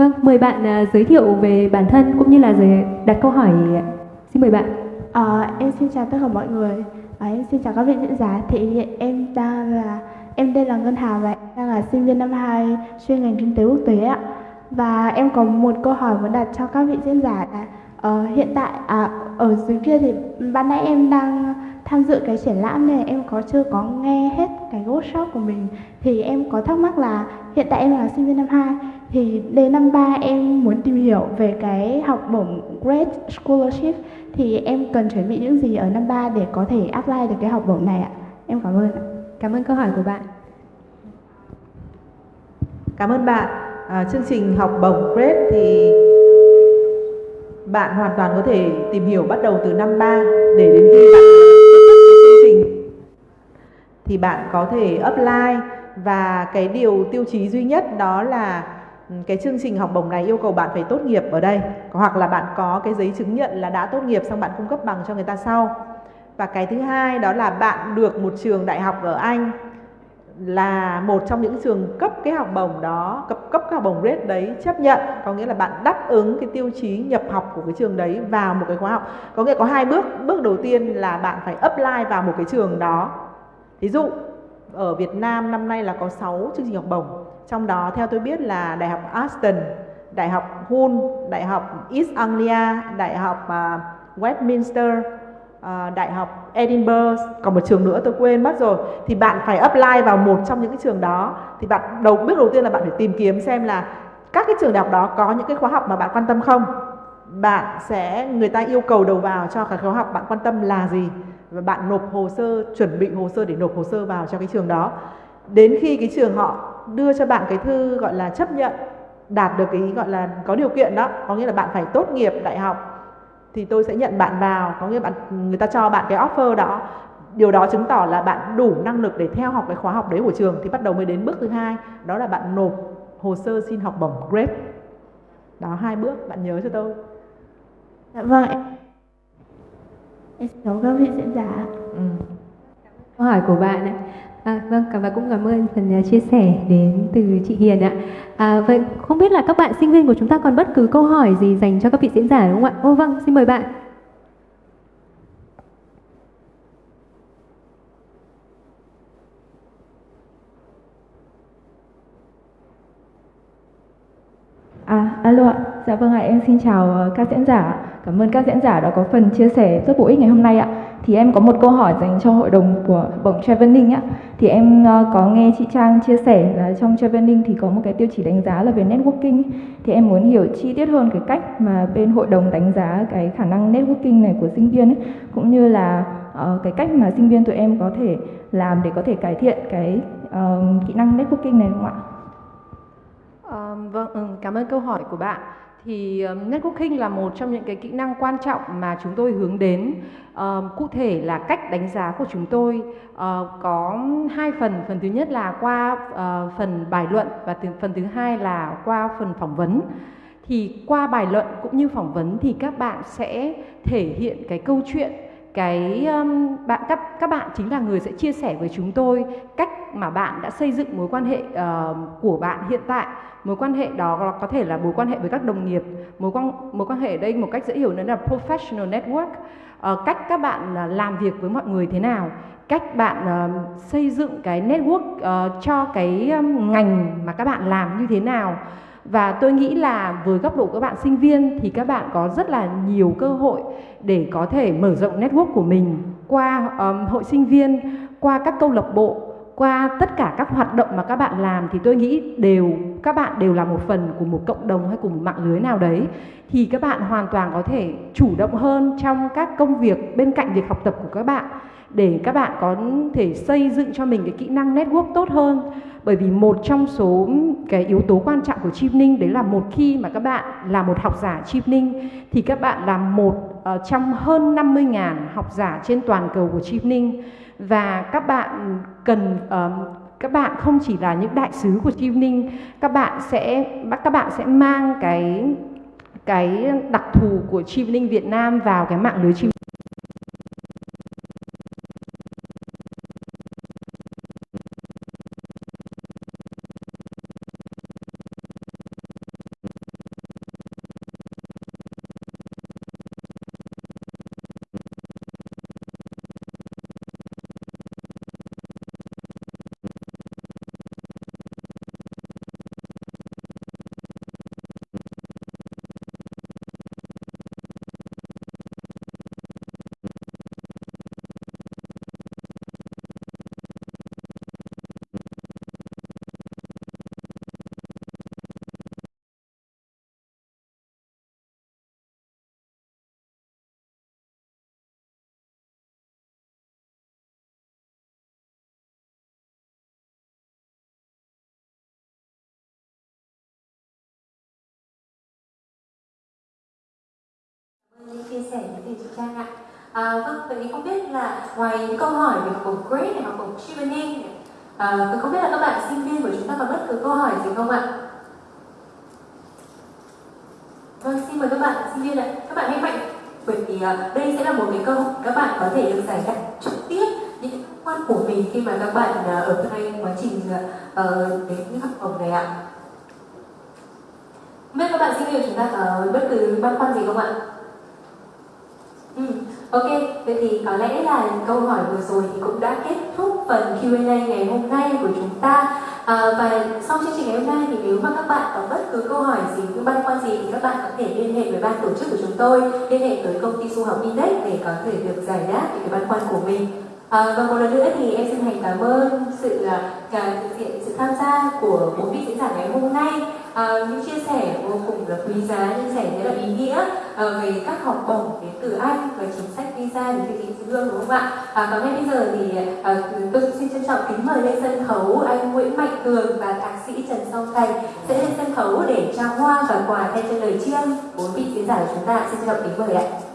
Vâng, mời bạn uh, giới thiệu về bản thân cũng như là giới, đặt câu hỏi. Xin mời bạn. À, em xin chào tất cả mọi người. À, em xin chào các vị diễn giả. Thì hiện em đang là em đây là Ngân Hà và em đang là sinh viên năm 2 chuyên ngành kinh tế quốc tế ạ. Và em có một câu hỏi muốn đặt cho các vị diễn giả là uh, hiện tại à, ở dưới kia thì ban nãy em đang tham dự cái triển lãm này em có chưa có nghe hết cái workshop của mình thì em có thắc mắc là hiện tại em là sinh viên năm 2 thì đến năm 3 em muốn tìm hiểu về cái học bổng Great Scholarship thì em cần chuẩn bị những gì ở năm 3 để có thể apply được cái học bổng này ạ? Em cảm ơn ạ. Cảm ơn câu hỏi của bạn. Cảm ơn bạn. À, chương trình học bổng Great thì bạn hoàn toàn có thể tìm hiểu bắt đầu từ năm 3 để đến khi bạn thì bạn có thể apply. Và cái điều tiêu chí duy nhất đó là ừ, cái chương trình học bổng này yêu cầu bạn phải tốt nghiệp ở đây. Hoặc là bạn có cái giấy chứng nhận là đã tốt nghiệp xong bạn cung cấp bằng cho người ta sau. Và cái thứ hai đó là bạn được một trường đại học ở Anh, là một trong những trường cấp cái học bổng đó, cấp cấp cái học bổng grade đấy chấp nhận. Có nghĩa là bạn đáp ứng cái tiêu chí nhập học của cái trường đấy vào một cái khóa học. Có nghĩa có hai bước. Bước đầu tiên là bạn phải apply vào một cái trường đó ví dụ ở Việt Nam năm nay là có 6 chương trình học bổng. Trong đó theo tôi biết là đại học Aston đại học Hull đại học East Anglia đại học uh, Westminster uh, đại học Edinburgh. Còn một trường nữa tôi quên mất rồi. Thì bạn phải apply vào một trong những cái trường đó. Thì bạn đầu bước đầu tiên là bạn phải tìm kiếm xem là các cái trường đại học đó có những cái khóa học mà bạn quan tâm không. Bạn sẽ người ta yêu cầu đầu vào cho cái khóa học bạn quan tâm là gì và bạn nộp hồ sơ, chuẩn bị hồ sơ để nộp hồ sơ vào cho cái trường đó. Đến khi cái trường họ đưa cho bạn cái thư gọi là chấp nhận, đạt được cái gọi là có điều kiện đó, có nghĩa là bạn phải tốt nghiệp đại học, thì tôi sẽ nhận bạn vào. Có nghĩa bạn, người ta cho bạn cái offer đó. Điều đó chứng tỏ là bạn đủ năng lực để theo học cái khóa học đấy của trường, thì bắt đầu mới đến bước thứ hai, đó là bạn nộp hồ sơ xin học bổng grade đó, hai bước, bạn nhớ cho tôi. Dạ vâng em em xin chào các vị diễn giả ừ. câu hỏi của bạn ấy. À, vâng, và cũng cảm ơn phần à, chia sẻ đến từ chị Hiền ạ. À, vậy không biết là các bạn sinh viên của chúng ta còn bất cứ câu hỏi gì dành cho các vị diễn giả đúng không ạ? Ô vâng, xin mời bạn. À, alo ạ. Dạ vâng ạ, em xin chào ờ, các diễn giả. Cảm ơn các diễn giả đã có phần chia sẻ rất bổ ích ngày hôm nay ạ. Thì em có một câu hỏi dành cho hội đồng của bổng Traveling ạ. Thì em ờ, có nghe chị Trang chia sẻ là trong Traveling thì có một cái tiêu chí đánh giá là về networking. Thì em muốn hiểu chi tiết hơn cái cách mà bên hội đồng đánh giá cái khả năng networking này của sinh viên ấy, cũng như là uh, cái cách mà sinh viên tụi em có thể làm để có thể cải thiện cái uh, kỹ năng networking này đúng không ạ? Um, vâng, ừ, cảm ơn câu hỏi của bạn. Thì ờ, networking là một trong những cái kỹ năng quan trọng mà chúng tôi hướng đến. Ờ, cụ thể là cách đánh giá của chúng tôi uh, có hai phần. Phần thứ nhất là qua uh, phần bài luận và từ, phần thứ hai là qua phần phỏng vấn. Thì qua bài luận cũng như phỏng vấn thì các bạn sẽ thể hiện cái câu chuyện cái um, bạn các các bạn chính là người sẽ chia sẻ với chúng tôi cách mà bạn đã xây dựng mối quan hệ uh, của bạn hiện tại. Mối quan hệ đó có thể là mối quan hệ với các đồng nghiệp mối quan mối quan hệ ở đây một cách dễ hiểu nữa là professional network. Uh, cách các bạn uh, làm việc với mọi người thế nào cách bạn uh, xây dựng cái network uh, cho cái um, ngành mà các bạn làm như thế nào và tôi nghĩ là với góc độ các bạn sinh viên thì các bạn có rất là nhiều cơ hội để có thể mở rộng network của mình qua um, hội sinh viên qua các câu lạc bộ qua tất cả các hoạt động mà các bạn làm. Thì tôi nghĩ đều các bạn đều là một phần của một cộng đồng hay của một mạng lưới nào đấy. Thì các bạn hoàn toàn có thể chủ động hơn trong các công việc bên cạnh việc học tập của các bạn để các bạn có thể xây dựng cho mình cái kỹ năng network tốt hơn. Bởi vì một trong số cái yếu tố quan trọng của ninh đấy là một khi mà các bạn là một học giả ninh thì các bạn là một uh, trong hơn 50.000 học giả trên toàn cầu của ninh. Và các bạn cần uh, các bạn không chỉ là những đại sứ của ninh các bạn sẽ các bạn sẽ mang cái cái đặc thù của ninh Việt Nam vào cái mạng lưới chia sẻ với thầy chị Trang ạ. À, vâng, vậy thì không biết là ngoài những câu hỏi về của bổng Great này, hoặc bổng Chevening à, không biết là các bạn sinh viên của chúng ta có bất cứ câu hỏi gì không ạ? Vâng, xin mời các bạn sinh viên ạ. Các bạn hãy mạnh bởi vì à, đây sẽ là một cái câu các bạn có thể được giải đáp trực tiếp những quan của mình khi mà các bạn à, ở trong quá trình uh, đến học bổng này ạ. Biết các bạn sinh viên của chúng ta có bất cứ băn khoăn gì không ạ? Ok, vậy thì có lẽ là câu hỏi vừa rồi thì cũng đã kết thúc phần Q&A ngày hôm nay của chúng ta à, và sau chương trình ngày hôm nay thì nếu mà các bạn có bất cứ câu hỏi gì, những băn khoăn gì thì các bạn có thể liên hệ với ban tổ chức của chúng tôi, liên hệ tới công ty du học Index để có thể được giải đáp những cái băn khoăn của mình. À, và một lần nữa thì em xin thành cảm ơn sự à, uh, diện sự tham gia của bốn vị diễn giả ngày hôm nay. À, những chia sẻ vô cùng là quý giá chia sẻ rất là ý nghĩa à, về các học bổng đến từ anh và chính sách visa đến từ thị dương đúng không ạ? À, và ngay bây giờ thì à, tôi xin trân trọng kính mời lên sân khấu anh Nguyễn Mạnh Cường và thạc sĩ Trần Song Thành sẽ lên sân khấu để trao hoa và quà thay cho lời chiêng bốn vị diễn giả của chúng ta. Xin trân trọng kính mời ạ.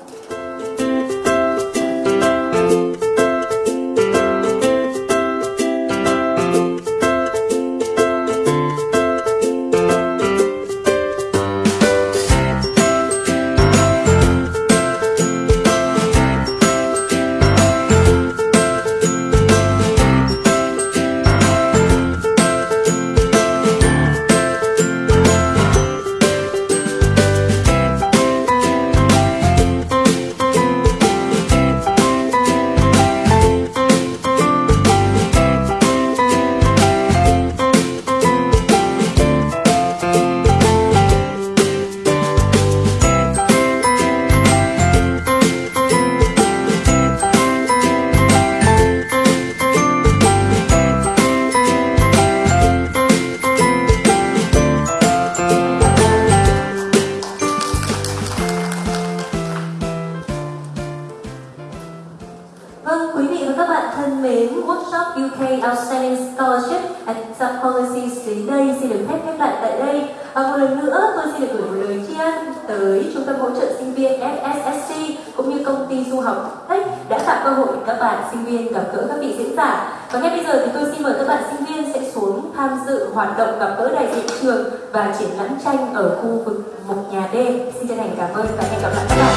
Tranh ở khu vực một nhà D. Xin